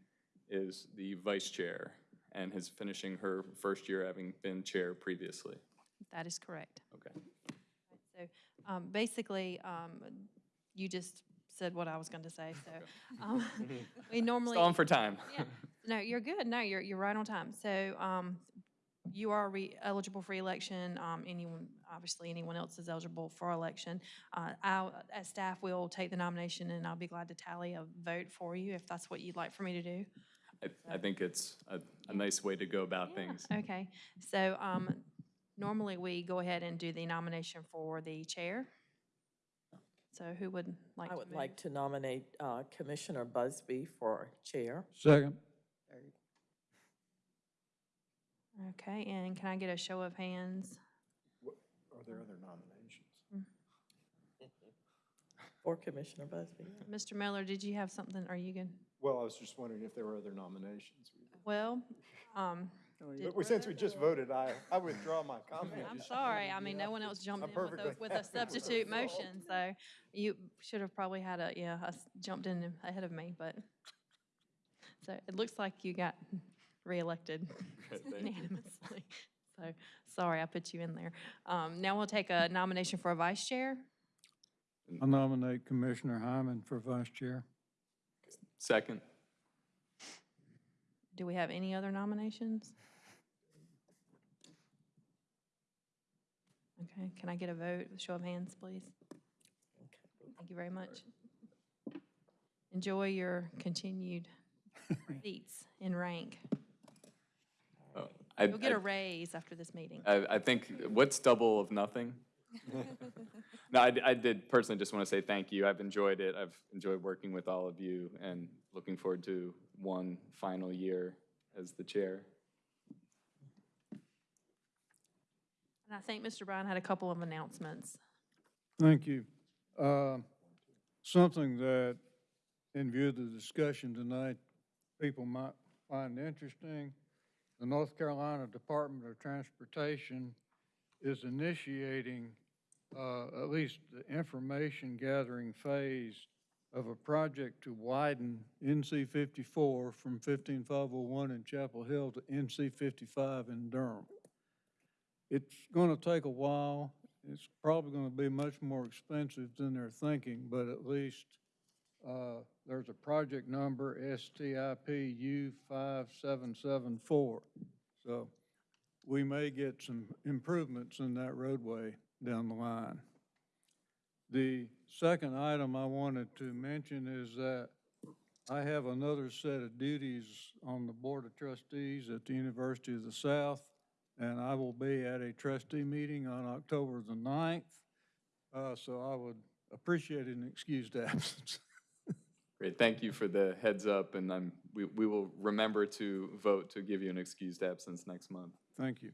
is the vice chair and is finishing her first year having been chair previously. That is correct. Okay. So um, basically, um, you just said what I was going to say, so. um, We normally. Stalling for time. Yeah. No, you're good. No, you're, you're right on time. So um, you are re- eligible for election. Um, Anyone, obviously, anyone else is eligible for election. Uh, I'll, as staff, will take the nomination, and I'll be glad to tally a vote for you if that's what you'd like for me to do. I, I think it's a, a nice way to go about things. Okay, so um, Normally, we go ahead and do the nomination for the chair. So who would like I to would move? like to nominate uh, Commissioner Busby for chair. Second. Okay, and can I get a show of hands? Are there other nominations? For Commissioner Busby. Mr. Miller, did you have something? Are you good? Well, I was just wondering if there were other nominations. Well, um, But we- since we just voted, I, I withdraw my comment. I'm sorry. I mean, no one else jumped I'm in with a, perfectly with a happy with the substitute result. motion, so you should have probably had a, yeah, us jumped in ahead of me, but. So it looks like you got reelected Good, thank you. unanimously. So, sorry, I put you in there. Um, now we'll take a nomination for a vice chair. I nominate Commissioner Hyman for vice chair. Second. Do we have any other nominations? Okay, can I get a vote, show of hands, please? Thank you very much. Enjoy your continued seats in rank. Oh, I- You'll get I- a raise after this meeting. I, I think, what's double of nothing? No, I did personally just want to say thank you. I've enjoyed it. I've enjoyed working with all of you and looking forward to one final year as the chair. And I think Mr. Bryan had a couple of announcements. Thank you. Uh, Something that, in view of the discussion tonight, people might find interesting, the North Carolina Department of Transportation is initiating uh, at least the information gathering phase of a project to widen NC 54 from 15501 in Chapel Hill to NC 55 in Durham. It's going to take a while. It's probably going to be much more expensive than they're thinking, but at least uh, there's a project number, STIPU 5774. So we may get some improvements in that roadway down the line. The second item I wanted to mention is that I have another set of duties on the Board of Trustees at the University of the South, and I will be at a trustee meeting on October the 9th. Uh, So I would appreciate an excused absence. Great, thank you for the heads up, and I'm, we, we will remember to vote to give you an excused absence next month. Thank you.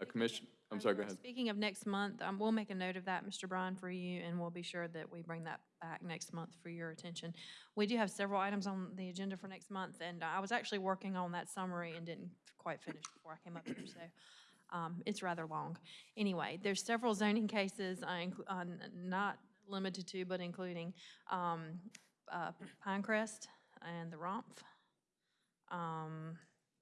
A commission, I'm sorry, go ahead. Speaking of next month, um, we'll make a note of that, Mr. Bryan, for you, and we'll be sure that we bring that back next month for your attention. We do have several items on the agenda for next month, and I was actually working on that summary and didn't quite finish before I came up here, so um, it's rather long. Anyway, there's several zoning cases, uh, uh, not limited to, but including um, uh, Pinecrest and the Rumpf. Um,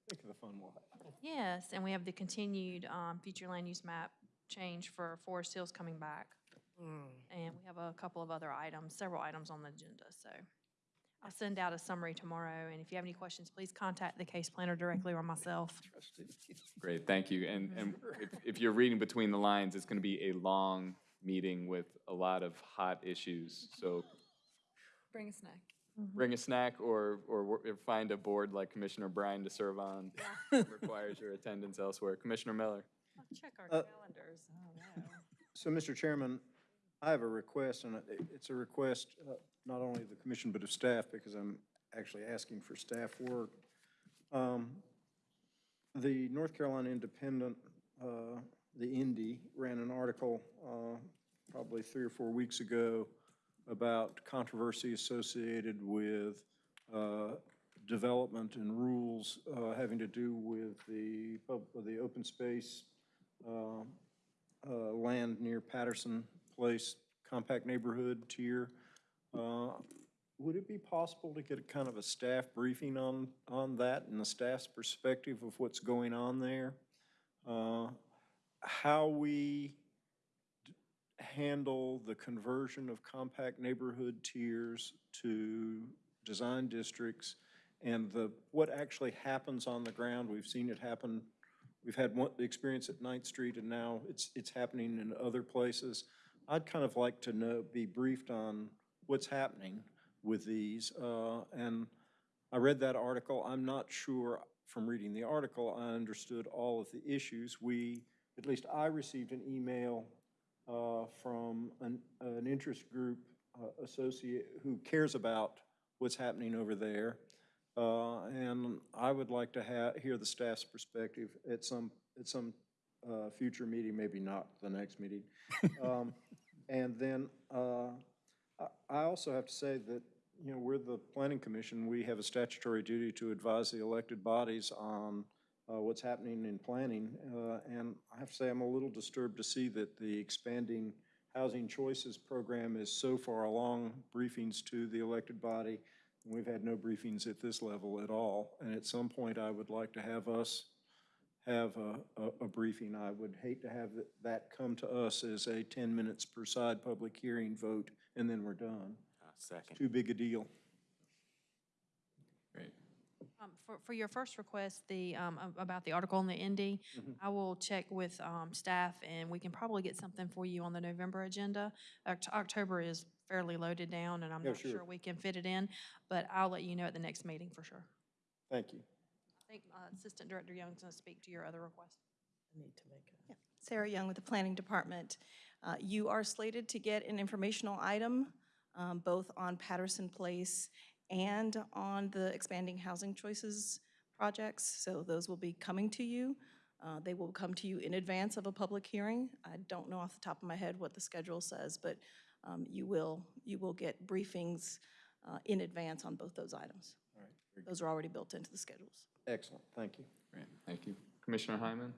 Think of the fun we'll have. Yes, and we have the continued um, future land use map change for Forest Hills coming back. And we have a couple of other items, several items on the agenda, so. I'll send out a summary tomorrow, and if you have any questions, please contact the case planner directly or myself. Great, thank you. And, and if, if you're reading between the lines, it's going to be a long meeting with a lot of hot issues. So Bring a snack. Bring a snack or, or or find a board like Commissioner Bryan to serve on. Requires your attendance elsewhere. Commissioner Miller. Check our Uh, calendars. Oh, So, Mr. Chairman, I have a request, and it- it's a request uh, not only of the commission, but of staff, because I'm actually asking for staff work. Um, The North Carolina Independent, uh, the Indy, ran an article uh, probably three or four weeks ago about controversy associated with uh, development and rules uh, having to do with the, the open space uh, uh, land near Patterson Place, compact neighborhood tier. Uh, Would it be possible to get a kind of a staff briefing on, on that and the staff's perspective of what's going on there? How we handle the conversion of compact neighborhood tiers to design districts and the, what actually happens on the ground. We've seen it happen We've had one, the experience at Ninth Street, and now it's, it's happening in other places. I'd kind of like to know, be briefed on what's happening with these. Uh, and I read that article. I'm not sure from reading the article, I understood all of the issues. We at least I received an email uh, from an, an interest group uh, associate who cares about what's happening over there. Uh, And I would like to hear the staff's perspective at some, at some uh, future meeting, maybe not the next meeting. Um, And then uh, I I also have to say that, you know, we're the planning commission. We have a statutory duty to advise the elected bodies on uh, what's happening in planning. Uh, And I have to say, I'm a little disturbed to see that the expanding Housing Choices Program is so far along, briefings to the elected body. We've had no briefings at this level at all. And at some point, I would like to have us have a, a, a briefing. I would hate to have that- that come to us as a 10 minutes per side public hearing vote, and then we're done. Uh, Second. Too big a deal. Great. Um, For, for your first request, the, um, a- about the article on the Indy, Mhm. I will check with um, staff, and we can probably get something for you on the November agenda. Oct- October is fairly loaded down, and I'm Yeah, not sure. sure we can fit it in, but I'll let you know at the next meeting for sure. Thank you. I think uh, Assistant Director Young's going to speak to your other request. Need to make it. Sarah Young with the Planning Department. Uh, You are slated to get an informational item, um, both on Patterson Place and on the Expanding Housing Choices projects, so those will be coming to you. Uh, They will come to you in advance of a public hearing. I don't know off the top of my head what the schedule says, but um, you will, you will get briefings uh, in advance on both those items. All right. Those are already built into the schedules. Excellent, thank you. Great, thank you. Commissioner Hyman?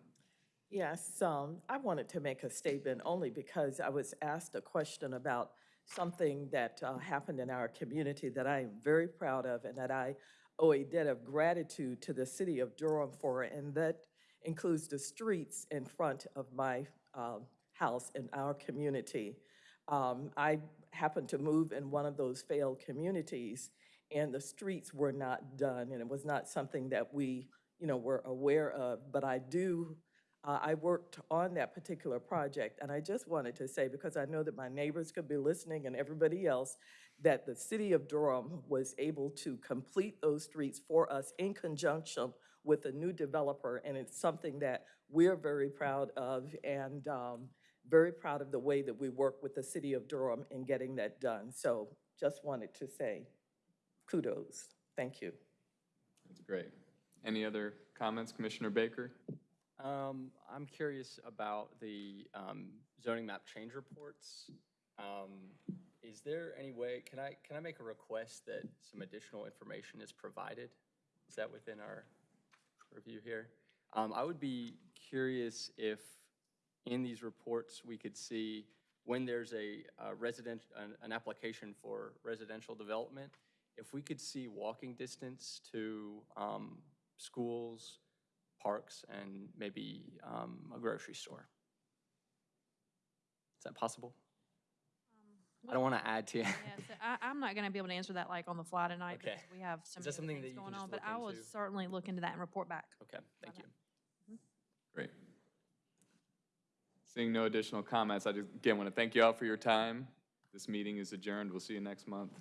Yes, um, I wanted to make a statement only because I was asked a question about something that uh, happened in our community that I am very proud of and that I owe a debt of gratitude to the city of Durham for, and that includes the streets in front of my um, house in our community. Um, I happened to move in one of those failed communities, and the streets were not done, and it was not something that we, you know, were aware of, but I do uh, I worked on that particular project, and I just wanted to say, because I know that my neighbors could be listening and everybody else, that the city of Durham was able to complete those streets for us in conjunction with a new developer, and it's something that we're very proud of, and um, very proud of the way that we work with the city of Durham in getting that done. So just wanted to say kudos. Thank you. That's great. Any other comments, Commissioner Baker? Um, I'm curious about the um, zoning map change reports. Um, Is there any way, can I, can I make a request that some additional information is provided? Is that within our review here? Um, I would be curious if in these reports, we could see when there's a resident, an, an application for residential development, if we could see walking distance to um, schools, parks, and maybe um, a grocery store. Is that possible? I don't want to add to. Yeah, so I, I'm not going to be able to answer that like on the fly tonight Okay. because we have so Is many that something other that things you can going just on. But look I will into? certainly look into that and report back. Okay, thank you. Great. Seeing no additional comments, I just, again, want to thank you all for your time. This meeting is adjourned. We'll see you next month.